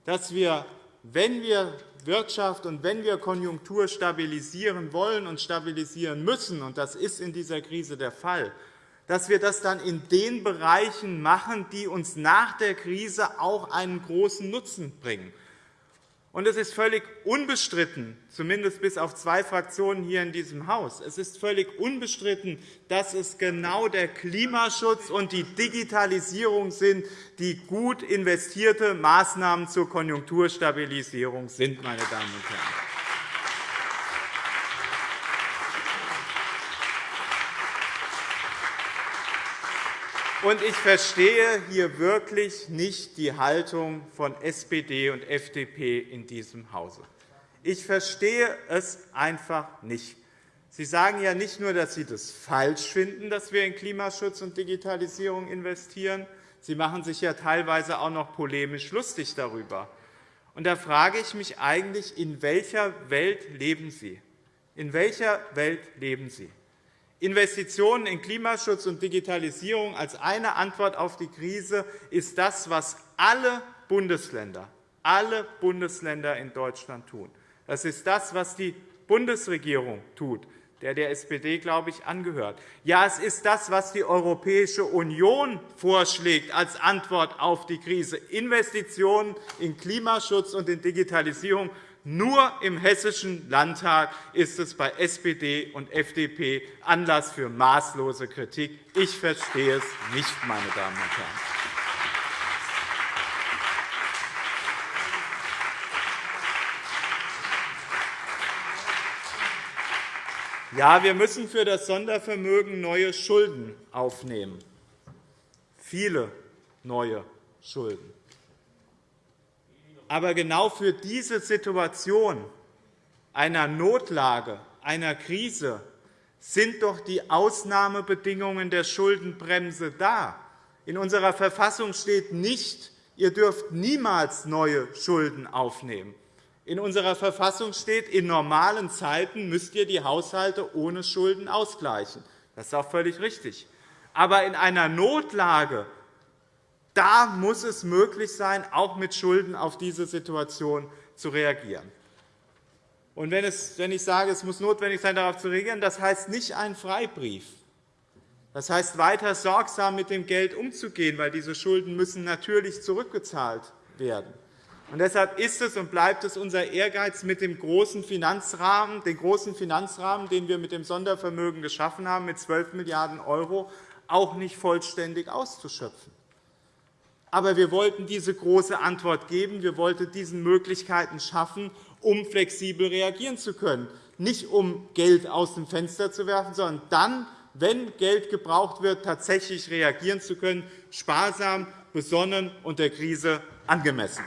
dass wir, wenn wir Wirtschaft und wenn wir Konjunktur stabilisieren wollen und stabilisieren müssen, und das ist in dieser Krise der Fall, dass wir das dann in den Bereichen machen, die uns nach der Krise auch einen großen Nutzen bringen. Und es ist völlig unbestritten, zumindest bis auf zwei Fraktionen hier in diesem Haus, es ist völlig unbestritten, dass es genau der Klimaschutz und die Digitalisierung sind, die gut investierte Maßnahmen zur Konjunkturstabilisierung sind. Meine Damen und Herren. Und ich verstehe hier wirklich nicht die Haltung von SPD und FDP in diesem Hause. Ich verstehe es einfach nicht. Sie sagen ja nicht nur, dass Sie das falsch finden, dass wir in Klimaschutz und Digitalisierung investieren, Sie machen sich ja teilweise auch noch polemisch lustig darüber. Und da frage ich mich eigentlich, in welcher Welt leben Sie? In welcher Welt leben Sie? Investitionen in Klimaschutz und Digitalisierung als eine Antwort auf die Krise ist das, was alle Bundesländer, alle Bundesländer in Deutschland tun. Das ist das, was die Bundesregierung tut, der der SPD, glaube ich, angehört. Ja, es ist das, was die Europäische Union vorschlägt als Antwort auf die Krise. Investitionen in Klimaschutz und in Digitalisierung nur im Hessischen Landtag ist es bei SPD und FDP Anlass für maßlose Kritik. Ich verstehe es nicht, meine Damen und Herren. Ja, wir müssen für das Sondervermögen neue Schulden aufnehmen, viele neue Schulden. Aber genau für diese Situation einer Notlage, einer Krise sind doch die Ausnahmebedingungen der Schuldenbremse da. In unserer Verfassung steht nicht, ihr dürft niemals neue Schulden aufnehmen. In unserer Verfassung steht, in normalen Zeiten müsst ihr die Haushalte ohne Schulden ausgleichen. Das ist auch völlig richtig. Aber in einer Notlage da muss es möglich sein, auch mit Schulden auf diese Situation zu reagieren. Und wenn, ich sage, es muss notwendig sein, darauf zu reagieren, das heißt nicht ein Freibrief. Das heißt, weiter sorgsam mit dem Geld umzugehen, weil diese Schulden müssen natürlich zurückgezahlt werden. Und deshalb ist es und bleibt es unser Ehrgeiz, mit dem großen Finanzrahmen, den großen Finanzrahmen, den wir mit dem Sondervermögen geschaffen haben, mit 12 Milliarden € auch nicht vollständig auszuschöpfen. Aber wir wollten diese große Antwort geben. Wir wollten diesen Möglichkeiten schaffen, um flexibel reagieren zu können. Nicht um Geld aus dem Fenster zu werfen, sondern dann, wenn Geld gebraucht wird, tatsächlich reagieren zu können, sparsam, besonnen und der Krise angemessen.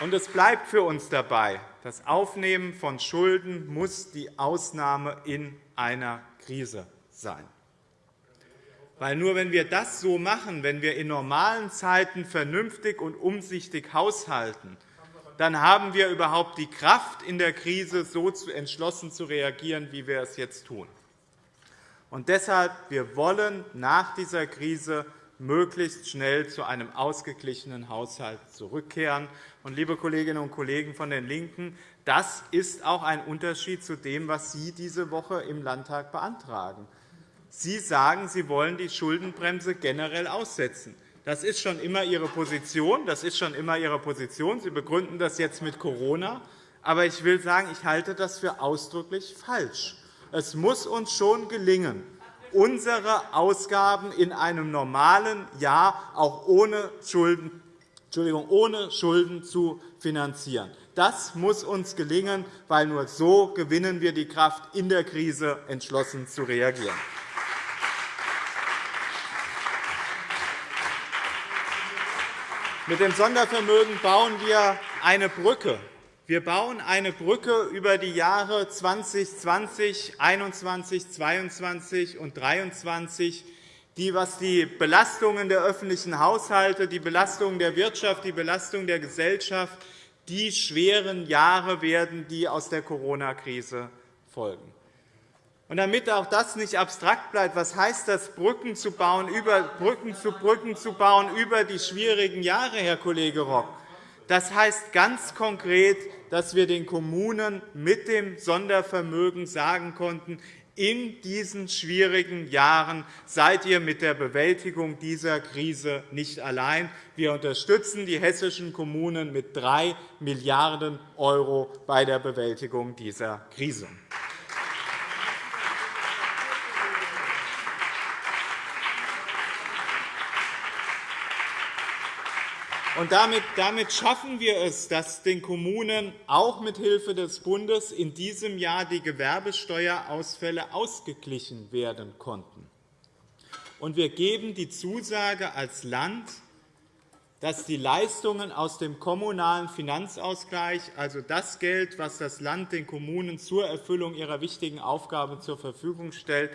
Und es bleibt für uns dabei, das Aufnehmen von Schulden muss die Ausnahme in einer Krise sein. Weil nur wenn wir das so machen, wenn wir in normalen Zeiten vernünftig und umsichtig haushalten, dann haben wir überhaupt die Kraft, in der Krise so entschlossen zu reagieren, wie wir es jetzt tun. Und deshalb wir wollen nach dieser Krise möglichst schnell zu einem ausgeglichenen Haushalt zurückkehren. Und, liebe Kolleginnen und Kollegen von den LINKEN, das ist auch ein Unterschied zu dem, was Sie diese Woche im Landtag beantragen. Sie sagen, Sie wollen die Schuldenbremse generell aussetzen. Das ist schon immer Ihre Position. Das ist schon immer Ihre Position. Sie begründen das jetzt mit Corona. Aber ich will sagen, ich halte das für ausdrücklich falsch. Es muss uns schon gelingen, unsere Ausgaben in einem normalen Jahr auch ohne Schulden, Entschuldigung, ohne Schulden zu finanzieren. Das muss uns gelingen, weil nur so gewinnen wir die Kraft, in der Krise entschlossen zu reagieren. Mit dem Sondervermögen bauen wir eine Brücke wir bauen eine Brücke über die Jahre 2020, 2021, 2022 und 2023, die, was die Belastungen der öffentlichen Haushalte, die Belastungen der Wirtschaft, die Belastung der Gesellschaft, die schweren Jahre werden, die aus der Corona-Krise folgen. Und damit auch das nicht abstrakt bleibt, was heißt das, Brücken zu bauen, über, Brücken zu Brücken zu bauen über die schwierigen Jahre, Herr Kollege Rock? Das heißt ganz konkret, dass wir den Kommunen mit dem Sondervermögen sagen konnten, in diesen schwierigen Jahren seid ihr mit der Bewältigung dieser Krise nicht allein. Wir unterstützen die hessischen Kommunen mit 3 Milliarden € bei der Bewältigung dieser Krise. Und damit, damit schaffen wir es, dass den Kommunen auch mithilfe des Bundes in diesem Jahr die Gewerbesteuerausfälle ausgeglichen werden konnten. Und wir geben die Zusage als Land, dass die Leistungen aus dem kommunalen Finanzausgleich, also das Geld, das das Land den Kommunen zur Erfüllung ihrer wichtigen Aufgaben zur Verfügung stellt,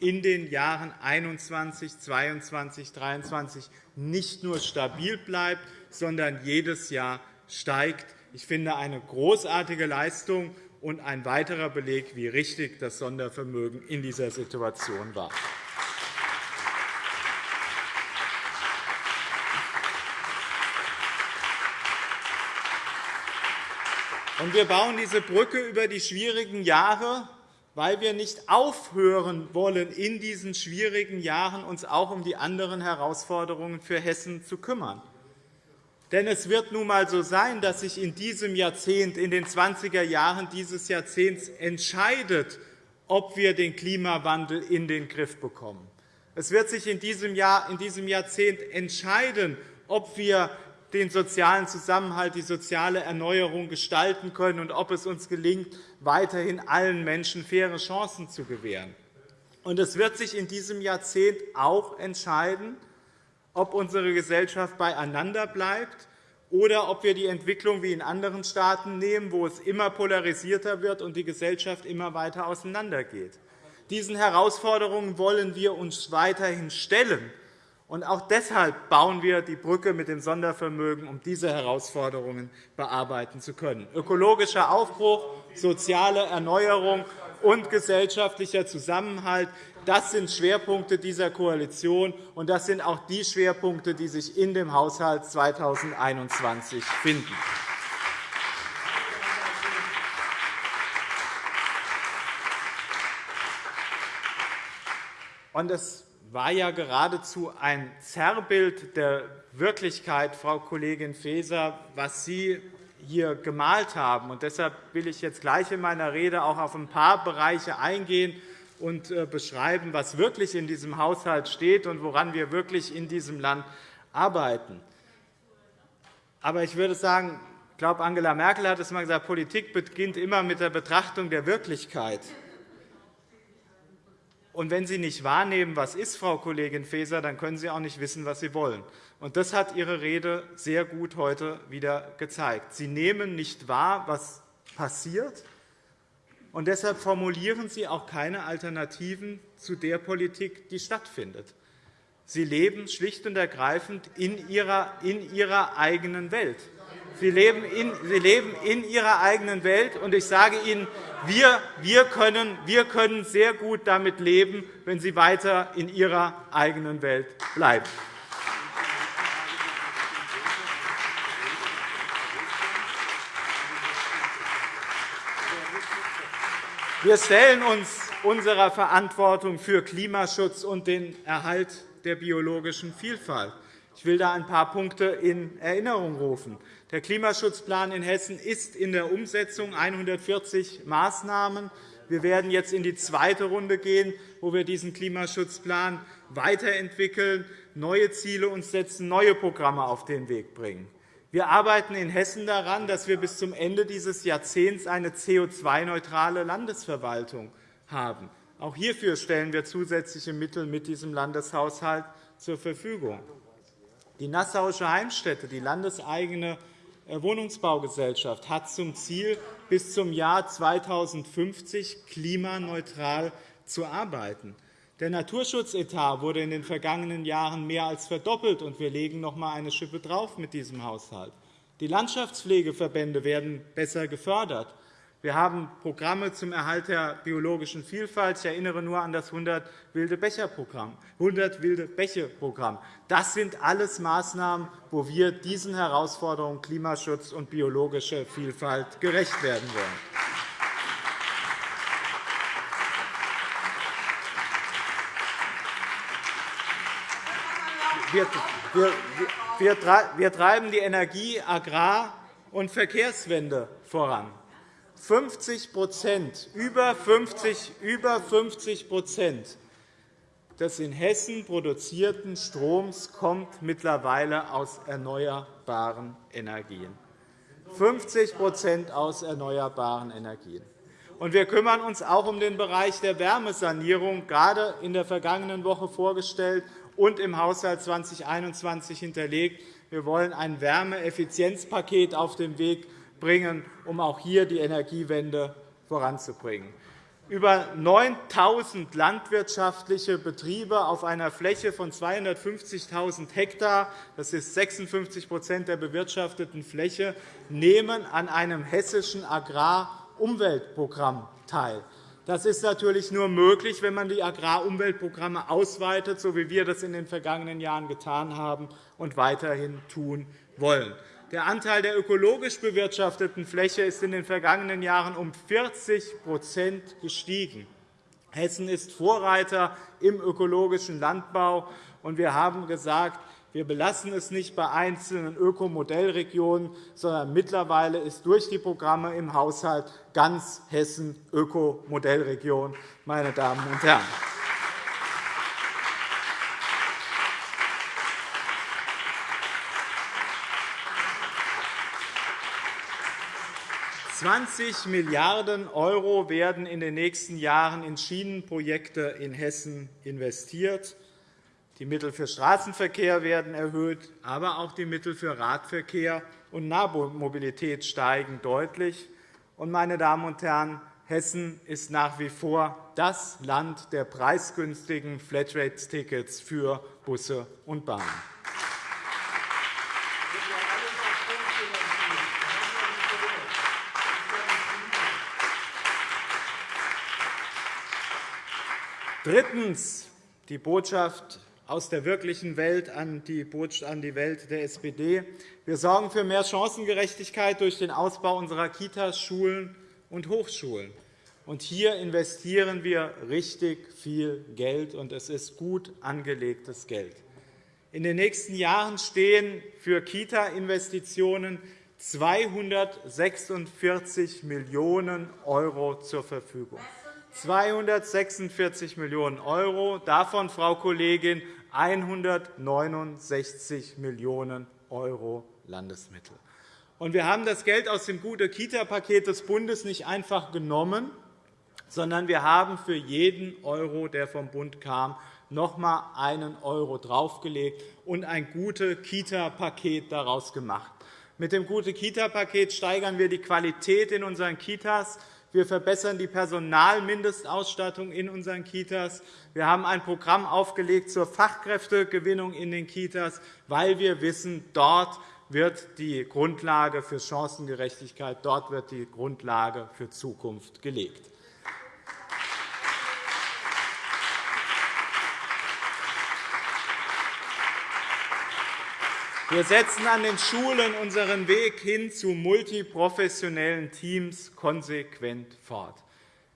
in den Jahren 2021, 2022, 2023 nicht nur stabil bleibt, sondern jedes Jahr steigt. Ich finde eine großartige Leistung und ein weiterer Beleg, wie richtig das Sondervermögen in dieser Situation war. wir bauen diese Brücke über die schwierigen Jahre, weil wir nicht aufhören wollen, in diesen schwierigen Jahren uns auch um die anderen Herausforderungen für Hessen zu kümmern. Denn es wird nun einmal so sein, dass sich in diesem Jahrzehnt, in den 20er Jahren dieses Jahrzehnts entscheidet, ob wir den Klimawandel in den Griff bekommen. Es wird sich in diesem, Jahr, in diesem Jahrzehnt entscheiden, ob wir den sozialen Zusammenhalt, die soziale Erneuerung gestalten können und ob es uns gelingt, weiterhin allen Menschen faire Chancen zu gewähren. Und es wird sich in diesem Jahrzehnt auch entscheiden, ob unsere Gesellschaft beieinander bleibt oder ob wir die Entwicklung wie in anderen Staaten nehmen, wo es immer polarisierter wird und die Gesellschaft immer weiter auseinandergeht. Diesen Herausforderungen wollen wir uns weiterhin stellen. Und auch deshalb bauen wir die Brücke mit dem Sondervermögen, um diese Herausforderungen bearbeiten zu können. Ökologischer Aufbruch, soziale Erneuerung und gesellschaftlicher Zusammenhalt das sind Schwerpunkte dieser Koalition, und das sind auch die Schwerpunkte, die sich in dem Haushalt 2021 finden. Und es war ja geradezu ein Zerrbild der Wirklichkeit, Frau Kollegin Faeser, was Sie hier gemalt haben. Und deshalb will ich jetzt gleich in meiner Rede auch auf ein paar Bereiche eingehen und äh, beschreiben, was wirklich in diesem Haushalt steht und woran wir wirklich in diesem Land arbeiten. Aber ich würde sagen, ich glaube, Angela Merkel hat es einmal gesagt, Politik beginnt immer mit der Betrachtung der Wirklichkeit. Und wenn Sie nicht wahrnehmen, was ist, Frau Kollegin Faeser, dann können Sie auch nicht wissen, was Sie wollen. Und das hat Ihre Rede sehr gut heute wieder gezeigt. Sie nehmen nicht wahr, was passiert, und deshalb formulieren Sie auch keine Alternativen zu der Politik, die stattfindet. Sie leben schlicht und ergreifend in Ihrer, in ihrer eigenen Welt. Sie leben, in, Sie leben in Ihrer eigenen Welt. Und ich sage Ihnen, wir, wir, können, wir können sehr gut damit leben, wenn Sie weiter in Ihrer eigenen Welt bleiben. Wir stellen uns unserer Verantwortung für Klimaschutz und den Erhalt der biologischen Vielfalt. Ich will da ein paar Punkte in Erinnerung rufen. Der Klimaschutzplan in Hessen ist in der Umsetzung 140 Maßnahmen. Wir werden jetzt in die zweite Runde gehen, wo wir diesen Klimaschutzplan weiterentwickeln, neue Ziele uns setzen, neue Programme auf den Weg bringen. Wir arbeiten in Hessen daran, dass wir bis zum Ende dieses Jahrzehnts eine CO2-neutrale Landesverwaltung haben. Auch hierfür stellen wir zusätzliche Mittel mit diesem Landeshaushalt zur Verfügung. Die Nassauische Heimstätte, die landeseigene äh, Wohnungsbaugesellschaft, hat zum Ziel, bis zum Jahr 2050 klimaneutral zu arbeiten. Der Naturschutzetat wurde in den vergangenen Jahren mehr als verdoppelt, und wir legen noch einmal eine Schippe drauf mit diesem Haushalt. Die Landschaftspflegeverbände werden besser gefördert. Wir haben Programme zum Erhalt der biologischen Vielfalt. Ich erinnere nur an das 100 wilde Becher-Programm. 100 wilde Bäche-Programm. Das sind alles Maßnahmen, wo wir diesen Herausforderungen Klimaschutz und biologische Vielfalt gerecht werden wollen. Wir treiben die Energie-, Agrar- und Verkehrswende voran. 50 über 50, über 50% des in Hessen produzierten Stroms kommt mittlerweile aus erneuerbaren Energien. 50 aus erneuerbaren Energien. wir kümmern uns auch um den Bereich der Wärmesanierung, gerade in der vergangenen Woche vorgestellt und im Haushalt 2021 hinterlegt. Wir wollen ein Wärmeeffizienzpaket auf den Weg bringen, um auch hier die Energiewende voranzubringen. Über 9.000 landwirtschaftliche Betriebe auf einer Fläche von 250.000 Hektar, das ist 56% der bewirtschafteten Fläche, nehmen an einem hessischen Agrarumweltprogramm teil. Das ist natürlich nur möglich, wenn man die Agrarumweltprogramme ausweitet, so wie wir das in den vergangenen Jahren getan haben und weiterhin tun wollen. Der Anteil der ökologisch bewirtschafteten Fläche ist in den vergangenen Jahren um 40% gestiegen. Hessen ist Vorreiter im ökologischen Landbau. und Wir haben gesagt, wir belassen es nicht bei einzelnen Ökomodellregionen, sondern mittlerweile ist durch die Programme im Haushalt ganz Hessen Ökomodellregion. Meine Damen und Herren. 20 Milliarden € werden in den nächsten Jahren in Schienenprojekte in Hessen investiert. Die Mittel für Straßenverkehr werden erhöht, aber auch die Mittel für Radverkehr und Nahmobilität steigen deutlich. Meine Damen und Herren, Hessen ist nach wie vor das Land der preisgünstigen Flatrate-Tickets für Busse und Bahnen. Drittens die Botschaft aus der wirklichen Welt an die Welt der SPD. Wir sorgen für mehr Chancengerechtigkeit durch den Ausbau unserer Kitas, Schulen und Hochschulen. Und hier investieren wir richtig viel Geld, und es ist gut angelegtes Geld. In den nächsten Jahren stehen für Kita-Investitionen 246 Millionen € zur Verfügung. 246 Millionen €, davon, Frau Kollegin, 169 Millionen € Landesmittel. wir haben das Geld aus dem Gute-Kita-Paket des Bundes nicht einfach genommen, sondern wir haben für jeden Euro, der vom Bund kam, noch einmal einen Euro draufgelegt und ein Gute-Kita-Paket daraus gemacht. Mit dem Gute-Kita-Paket steigern wir die Qualität in unseren Kitas. Wir verbessern die Personalmindestausstattung in unseren Kitas. Wir haben ein Programm aufgelegt zur Fachkräftegewinnung in den Kitas, weil wir wissen, dort wird die Grundlage für Chancengerechtigkeit, dort wird die Grundlage für Zukunft gelegt. Wir setzen an den Schulen unseren Weg hin zu multiprofessionellen Teams konsequent fort.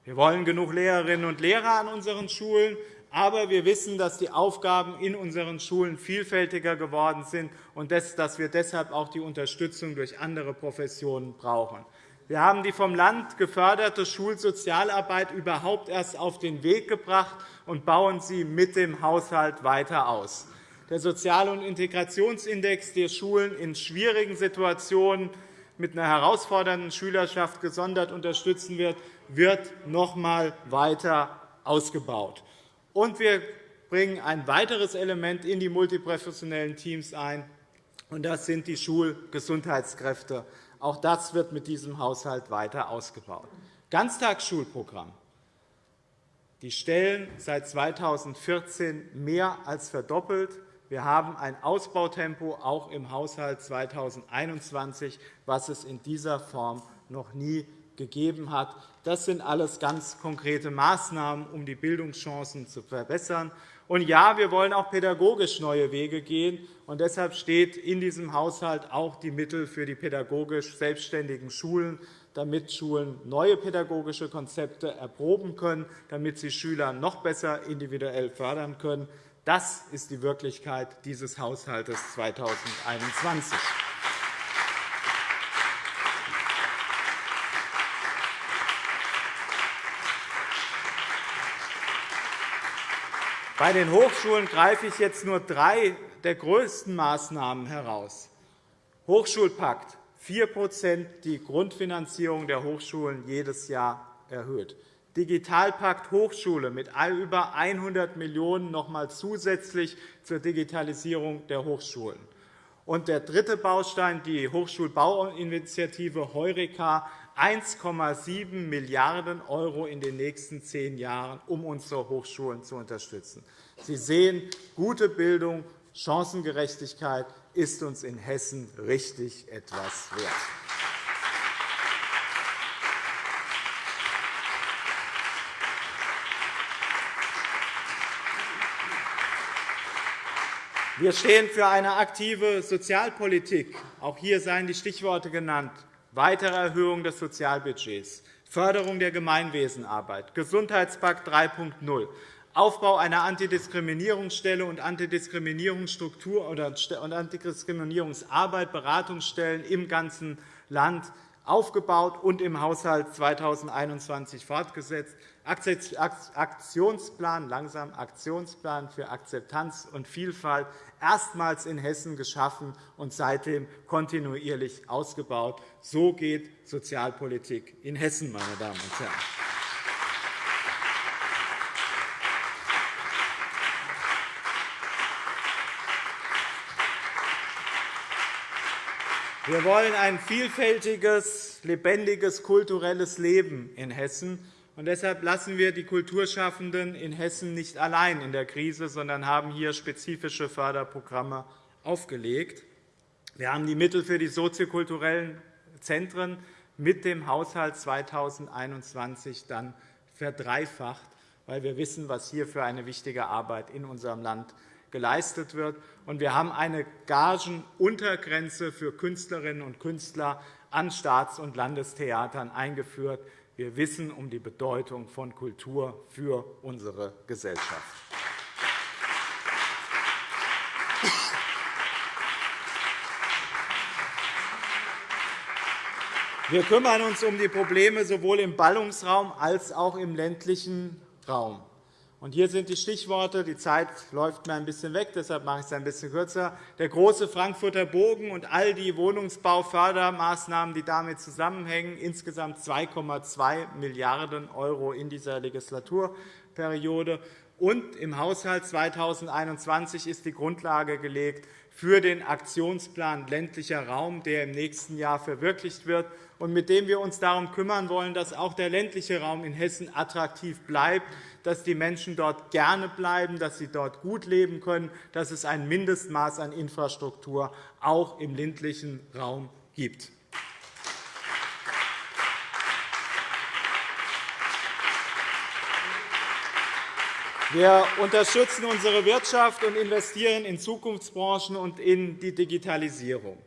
Wir wollen genug Lehrerinnen und Lehrer an unseren Schulen, aber wir wissen, dass die Aufgaben in unseren Schulen vielfältiger geworden sind und dass wir deshalb auch die Unterstützung durch andere Professionen brauchen. Wir haben die vom Land geförderte Schulsozialarbeit überhaupt erst auf den Weg gebracht und bauen sie mit dem Haushalt weiter aus der Sozial- und Integrationsindex der Schulen in schwierigen Situationen mit einer herausfordernden Schülerschaft gesondert unterstützen wird, wird noch einmal weiter ausgebaut. Und wir bringen ein weiteres Element in die multiprofessionellen Teams ein, und das sind die Schulgesundheitskräfte. Auch das wird mit diesem Haushalt weiter ausgebaut. Ganztagsschulprogramm. Die Stellen seit 2014 mehr als verdoppelt. Wir haben ein Ausbautempo auch im Haushalt 2021, was es in dieser Form noch nie gegeben hat. Das sind alles ganz konkrete Maßnahmen, um die Bildungschancen zu verbessern. Und ja, wir wollen auch pädagogisch neue Wege gehen. Und deshalb steht in diesem Haushalt auch die Mittel für die pädagogisch selbstständigen Schulen, damit Schulen neue pädagogische Konzepte erproben können, damit sie Schüler noch besser individuell fördern können. Das ist die Wirklichkeit dieses Haushalts 2021. Bei den Hochschulen greife ich jetzt nur drei der größten Maßnahmen heraus. Hochschulpakt 4% die Grundfinanzierung der Hochschulen jedes Jahr erhöht. Digitalpakt Hochschule mit über 100 Millionen € noch einmal zusätzlich zur Digitalisierung der Hochschulen. Und der dritte Baustein, die Hochschulbauinitiative Heureka, 1,7 Milliarden € in den nächsten zehn Jahren, um unsere Hochschulen zu unterstützen. Sie sehen, gute Bildung, Chancengerechtigkeit ist uns in Hessen richtig etwas wert. Wir stehen für eine aktive Sozialpolitik. Auch hier seien die Stichworte genannt. Weitere Erhöhung des Sozialbudgets, Förderung der Gemeinwesenarbeit, Gesundheitspakt 3.0, Aufbau einer Antidiskriminierungsstelle und Antidiskriminierungsstruktur und Antidiskriminierungsarbeit, Beratungsstellen im ganzen Land aufgebaut und im Haushalt 2021 fortgesetzt. Aktionsplan, langsam Aktionsplan für Akzeptanz und Vielfalt erstmals in Hessen geschaffen und seitdem kontinuierlich ausgebaut. So geht Sozialpolitik in Hessen, meine Damen und Herren. Wir wollen ein vielfältiges, lebendiges kulturelles Leben in Hessen. Und deshalb lassen wir die Kulturschaffenden in Hessen nicht allein in der Krise, sondern haben hier spezifische Förderprogramme aufgelegt. Wir haben die Mittel für die soziokulturellen Zentren mit dem Haushalt 2021 dann verdreifacht, weil wir wissen, was hier für eine wichtige Arbeit in unserem Land geleistet wird. Und wir haben eine Gagenuntergrenze für Künstlerinnen und Künstler an Staats- und Landestheatern eingeführt. Wir wissen um die Bedeutung von Kultur für unsere Gesellschaft. Wir kümmern uns um die Probleme sowohl im Ballungsraum als auch im ländlichen Raum. Hier sind die Stichworte. Die Zeit läuft mir ein bisschen weg, deshalb mache ich es ein bisschen kürzer. Der große Frankfurter Bogen und all die Wohnungsbaufördermaßnahmen, die damit zusammenhängen, insgesamt 2,2 Milliarden € in dieser Legislaturperiode. Und im Haushalt 2021 ist die Grundlage gelegt für den Aktionsplan ländlicher Raum, der im nächsten Jahr verwirklicht wird und mit dem wir uns darum kümmern wollen, dass auch der ländliche Raum in Hessen attraktiv bleibt, dass die Menschen dort gerne bleiben, dass sie dort gut leben können, dass es ein Mindestmaß an Infrastruktur auch im ländlichen Raum gibt. Wir unterstützen unsere Wirtschaft und investieren in Zukunftsbranchen und in die Digitalisierung.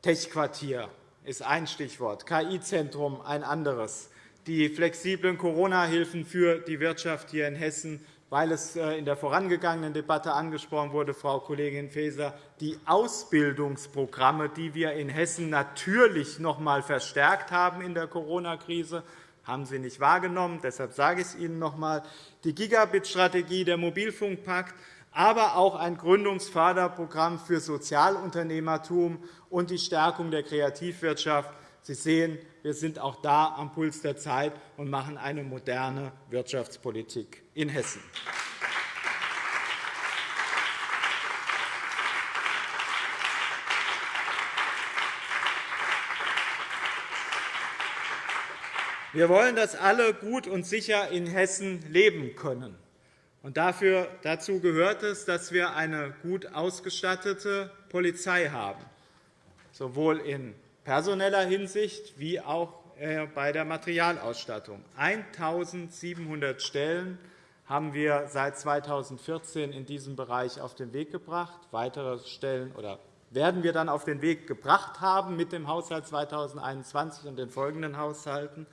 Tech-Quartier ist ein Stichwort, KI-Zentrum ein anderes, die flexiblen Corona-Hilfen für die Wirtschaft hier in Hessen, weil es äh, in der vorangegangenen Debatte angesprochen wurde, Frau Kollegin Faeser, die Ausbildungsprogramme, die wir in Hessen natürlich noch einmal verstärkt haben in der Corona-Krise, haben Sie nicht wahrgenommen. Deshalb sage ich es Ihnen noch einmal. Die Gigabit-Strategie, der Mobilfunkpakt, aber auch ein Gründungsförderprogramm für Sozialunternehmertum und die Stärkung der Kreativwirtschaft. Sie sehen, wir sind auch da am Puls der Zeit und machen eine moderne Wirtschaftspolitik in Hessen. Wir wollen, dass alle gut und sicher in Hessen leben können. Und dafür, dazu gehört es, dass wir eine gut ausgestattete Polizei haben, sowohl in personeller Hinsicht wie auch äh, bei der Materialausstattung. 1.700 Stellen haben wir seit 2014 in diesem Bereich auf den Weg gebracht. Weitere Stellen oder werden wir dann auf den Weg gebracht haben mit dem Haushalt 2021 und den folgenden Haushalten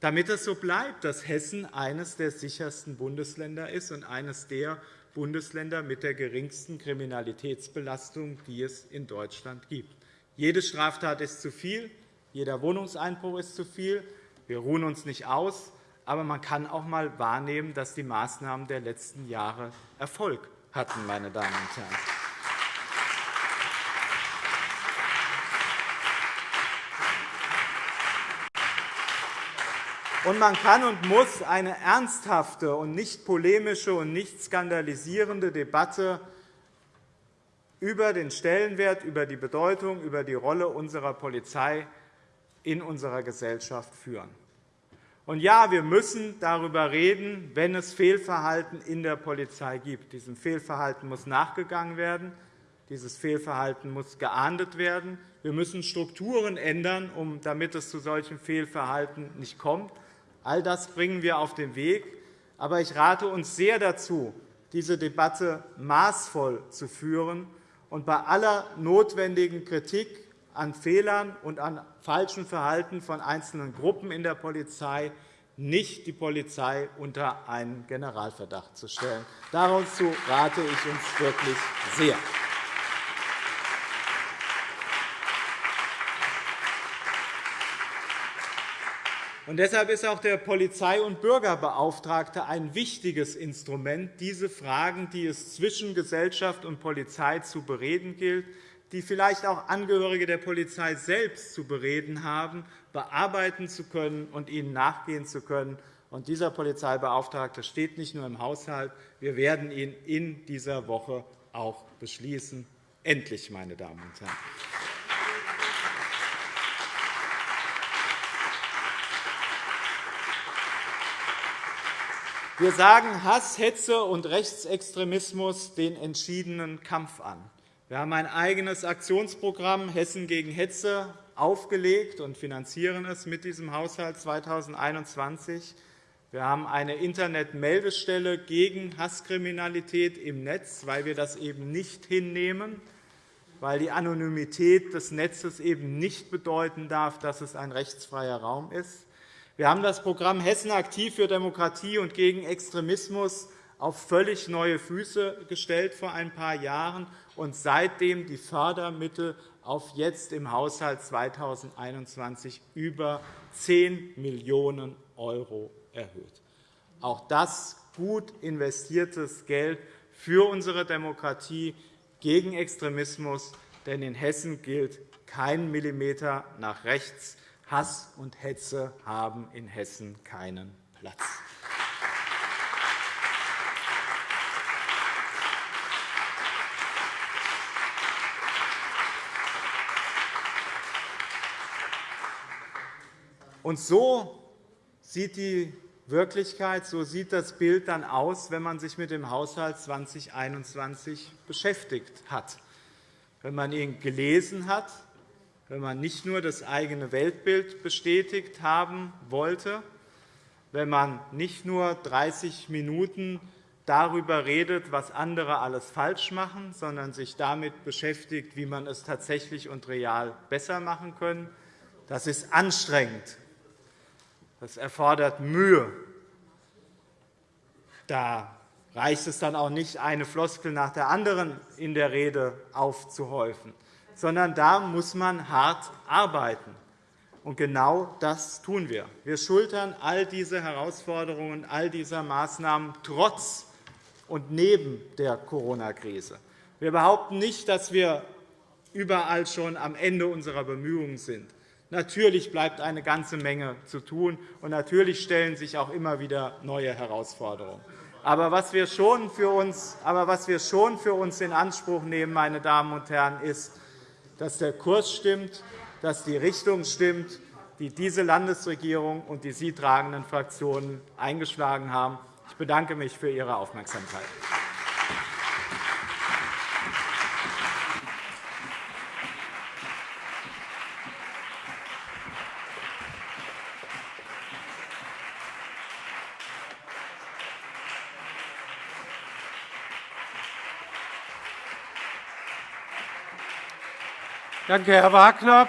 damit es so bleibt, dass Hessen eines der sichersten Bundesländer ist und eines der Bundesländer mit der geringsten Kriminalitätsbelastung, die es in Deutschland gibt. Jede Straftat ist zu viel, jeder Wohnungseinbruch ist zu viel. Wir ruhen uns nicht aus, aber man kann auch einmal wahrnehmen, dass die Maßnahmen der letzten Jahre Erfolg hatten. Meine Damen und Herren. Und man kann und muss eine ernsthafte und nicht polemische und nicht skandalisierende Debatte über den Stellenwert, über die Bedeutung, über die Rolle unserer Polizei in unserer Gesellschaft führen. Und ja, wir müssen darüber reden, wenn es Fehlverhalten in der Polizei gibt. Diesem Fehlverhalten muss nachgegangen werden. Dieses Fehlverhalten muss geahndet werden. Wir müssen Strukturen ändern, damit es zu solchen Fehlverhalten nicht kommt. All das bringen wir auf den Weg. Aber ich rate uns sehr dazu, diese Debatte maßvoll zu führen und bei aller notwendigen Kritik an Fehlern und an falschem Verhalten von einzelnen Gruppen in der Polizei nicht die Polizei unter einen Generalverdacht zu stellen. Dazu rate ich uns wirklich sehr. Und deshalb ist auch der Polizei- und Bürgerbeauftragte ein wichtiges Instrument, diese Fragen, die es zwischen Gesellschaft und Polizei zu bereden gilt, die vielleicht auch Angehörige der Polizei selbst zu bereden haben, bearbeiten zu können und ihnen nachgehen zu können. Und dieser Polizeibeauftragte steht nicht nur im Haushalt. Wir werden ihn in dieser Woche auch beschließen. Endlich, meine Damen und Herren. Wir sagen Hass, Hetze und Rechtsextremismus den entschiedenen Kampf an. Wir haben ein eigenes Aktionsprogramm Hessen gegen Hetze aufgelegt und finanzieren es mit diesem Haushalt 2021. Wir haben eine Internetmeldestelle gegen Hasskriminalität im Netz, weil wir das eben nicht hinnehmen, weil die Anonymität des Netzes eben nicht bedeuten darf, dass es ein rechtsfreier Raum ist. Wir haben das Programm Hessen aktiv für Demokratie und gegen Extremismus auf völlig neue Füße gestellt vor ein paar Jahren und seitdem die Fördermittel auf jetzt im Haushalt 2021 über 10 Millionen € erhöht. Auch das gut investiertes Geld für unsere Demokratie gegen Extremismus. Denn in Hessen gilt kein Millimeter nach rechts. Hass und Hetze haben in Hessen keinen Platz. Und so sieht die Wirklichkeit, so sieht das Bild dann aus, wenn man sich mit dem Haushalt 2021 beschäftigt hat. Wenn man ihn gelesen hat, wenn man nicht nur das eigene Weltbild bestätigt haben wollte, wenn man nicht nur 30 Minuten darüber redet, was andere alles falsch machen, sondern sich damit beschäftigt, wie man es tatsächlich und real besser machen kann. Das ist anstrengend, das erfordert Mühe. Da reicht es dann auch nicht, eine Floskel nach der anderen in der Rede aufzuhäufen, sondern da muss man hart arbeiten. Und genau das tun wir. Wir schultern all diese Herausforderungen, all dieser Maßnahmen trotz und neben der Corona-Krise. Wir behaupten nicht, dass wir überall schon am Ende unserer Bemühungen sind. Natürlich bleibt eine ganze Menge zu tun, und natürlich stellen sich auch immer wieder neue Herausforderungen. Aber was wir schon für uns, aber was wir schon für uns in Anspruch nehmen, meine Damen und Herren, ist, dass der Kurs stimmt, dass die Richtung stimmt, die diese Landesregierung und die sie tragenden Fraktionen eingeschlagen haben. Ich bedanke mich für Ihre Aufmerksamkeit. Danke, Herr Wagner.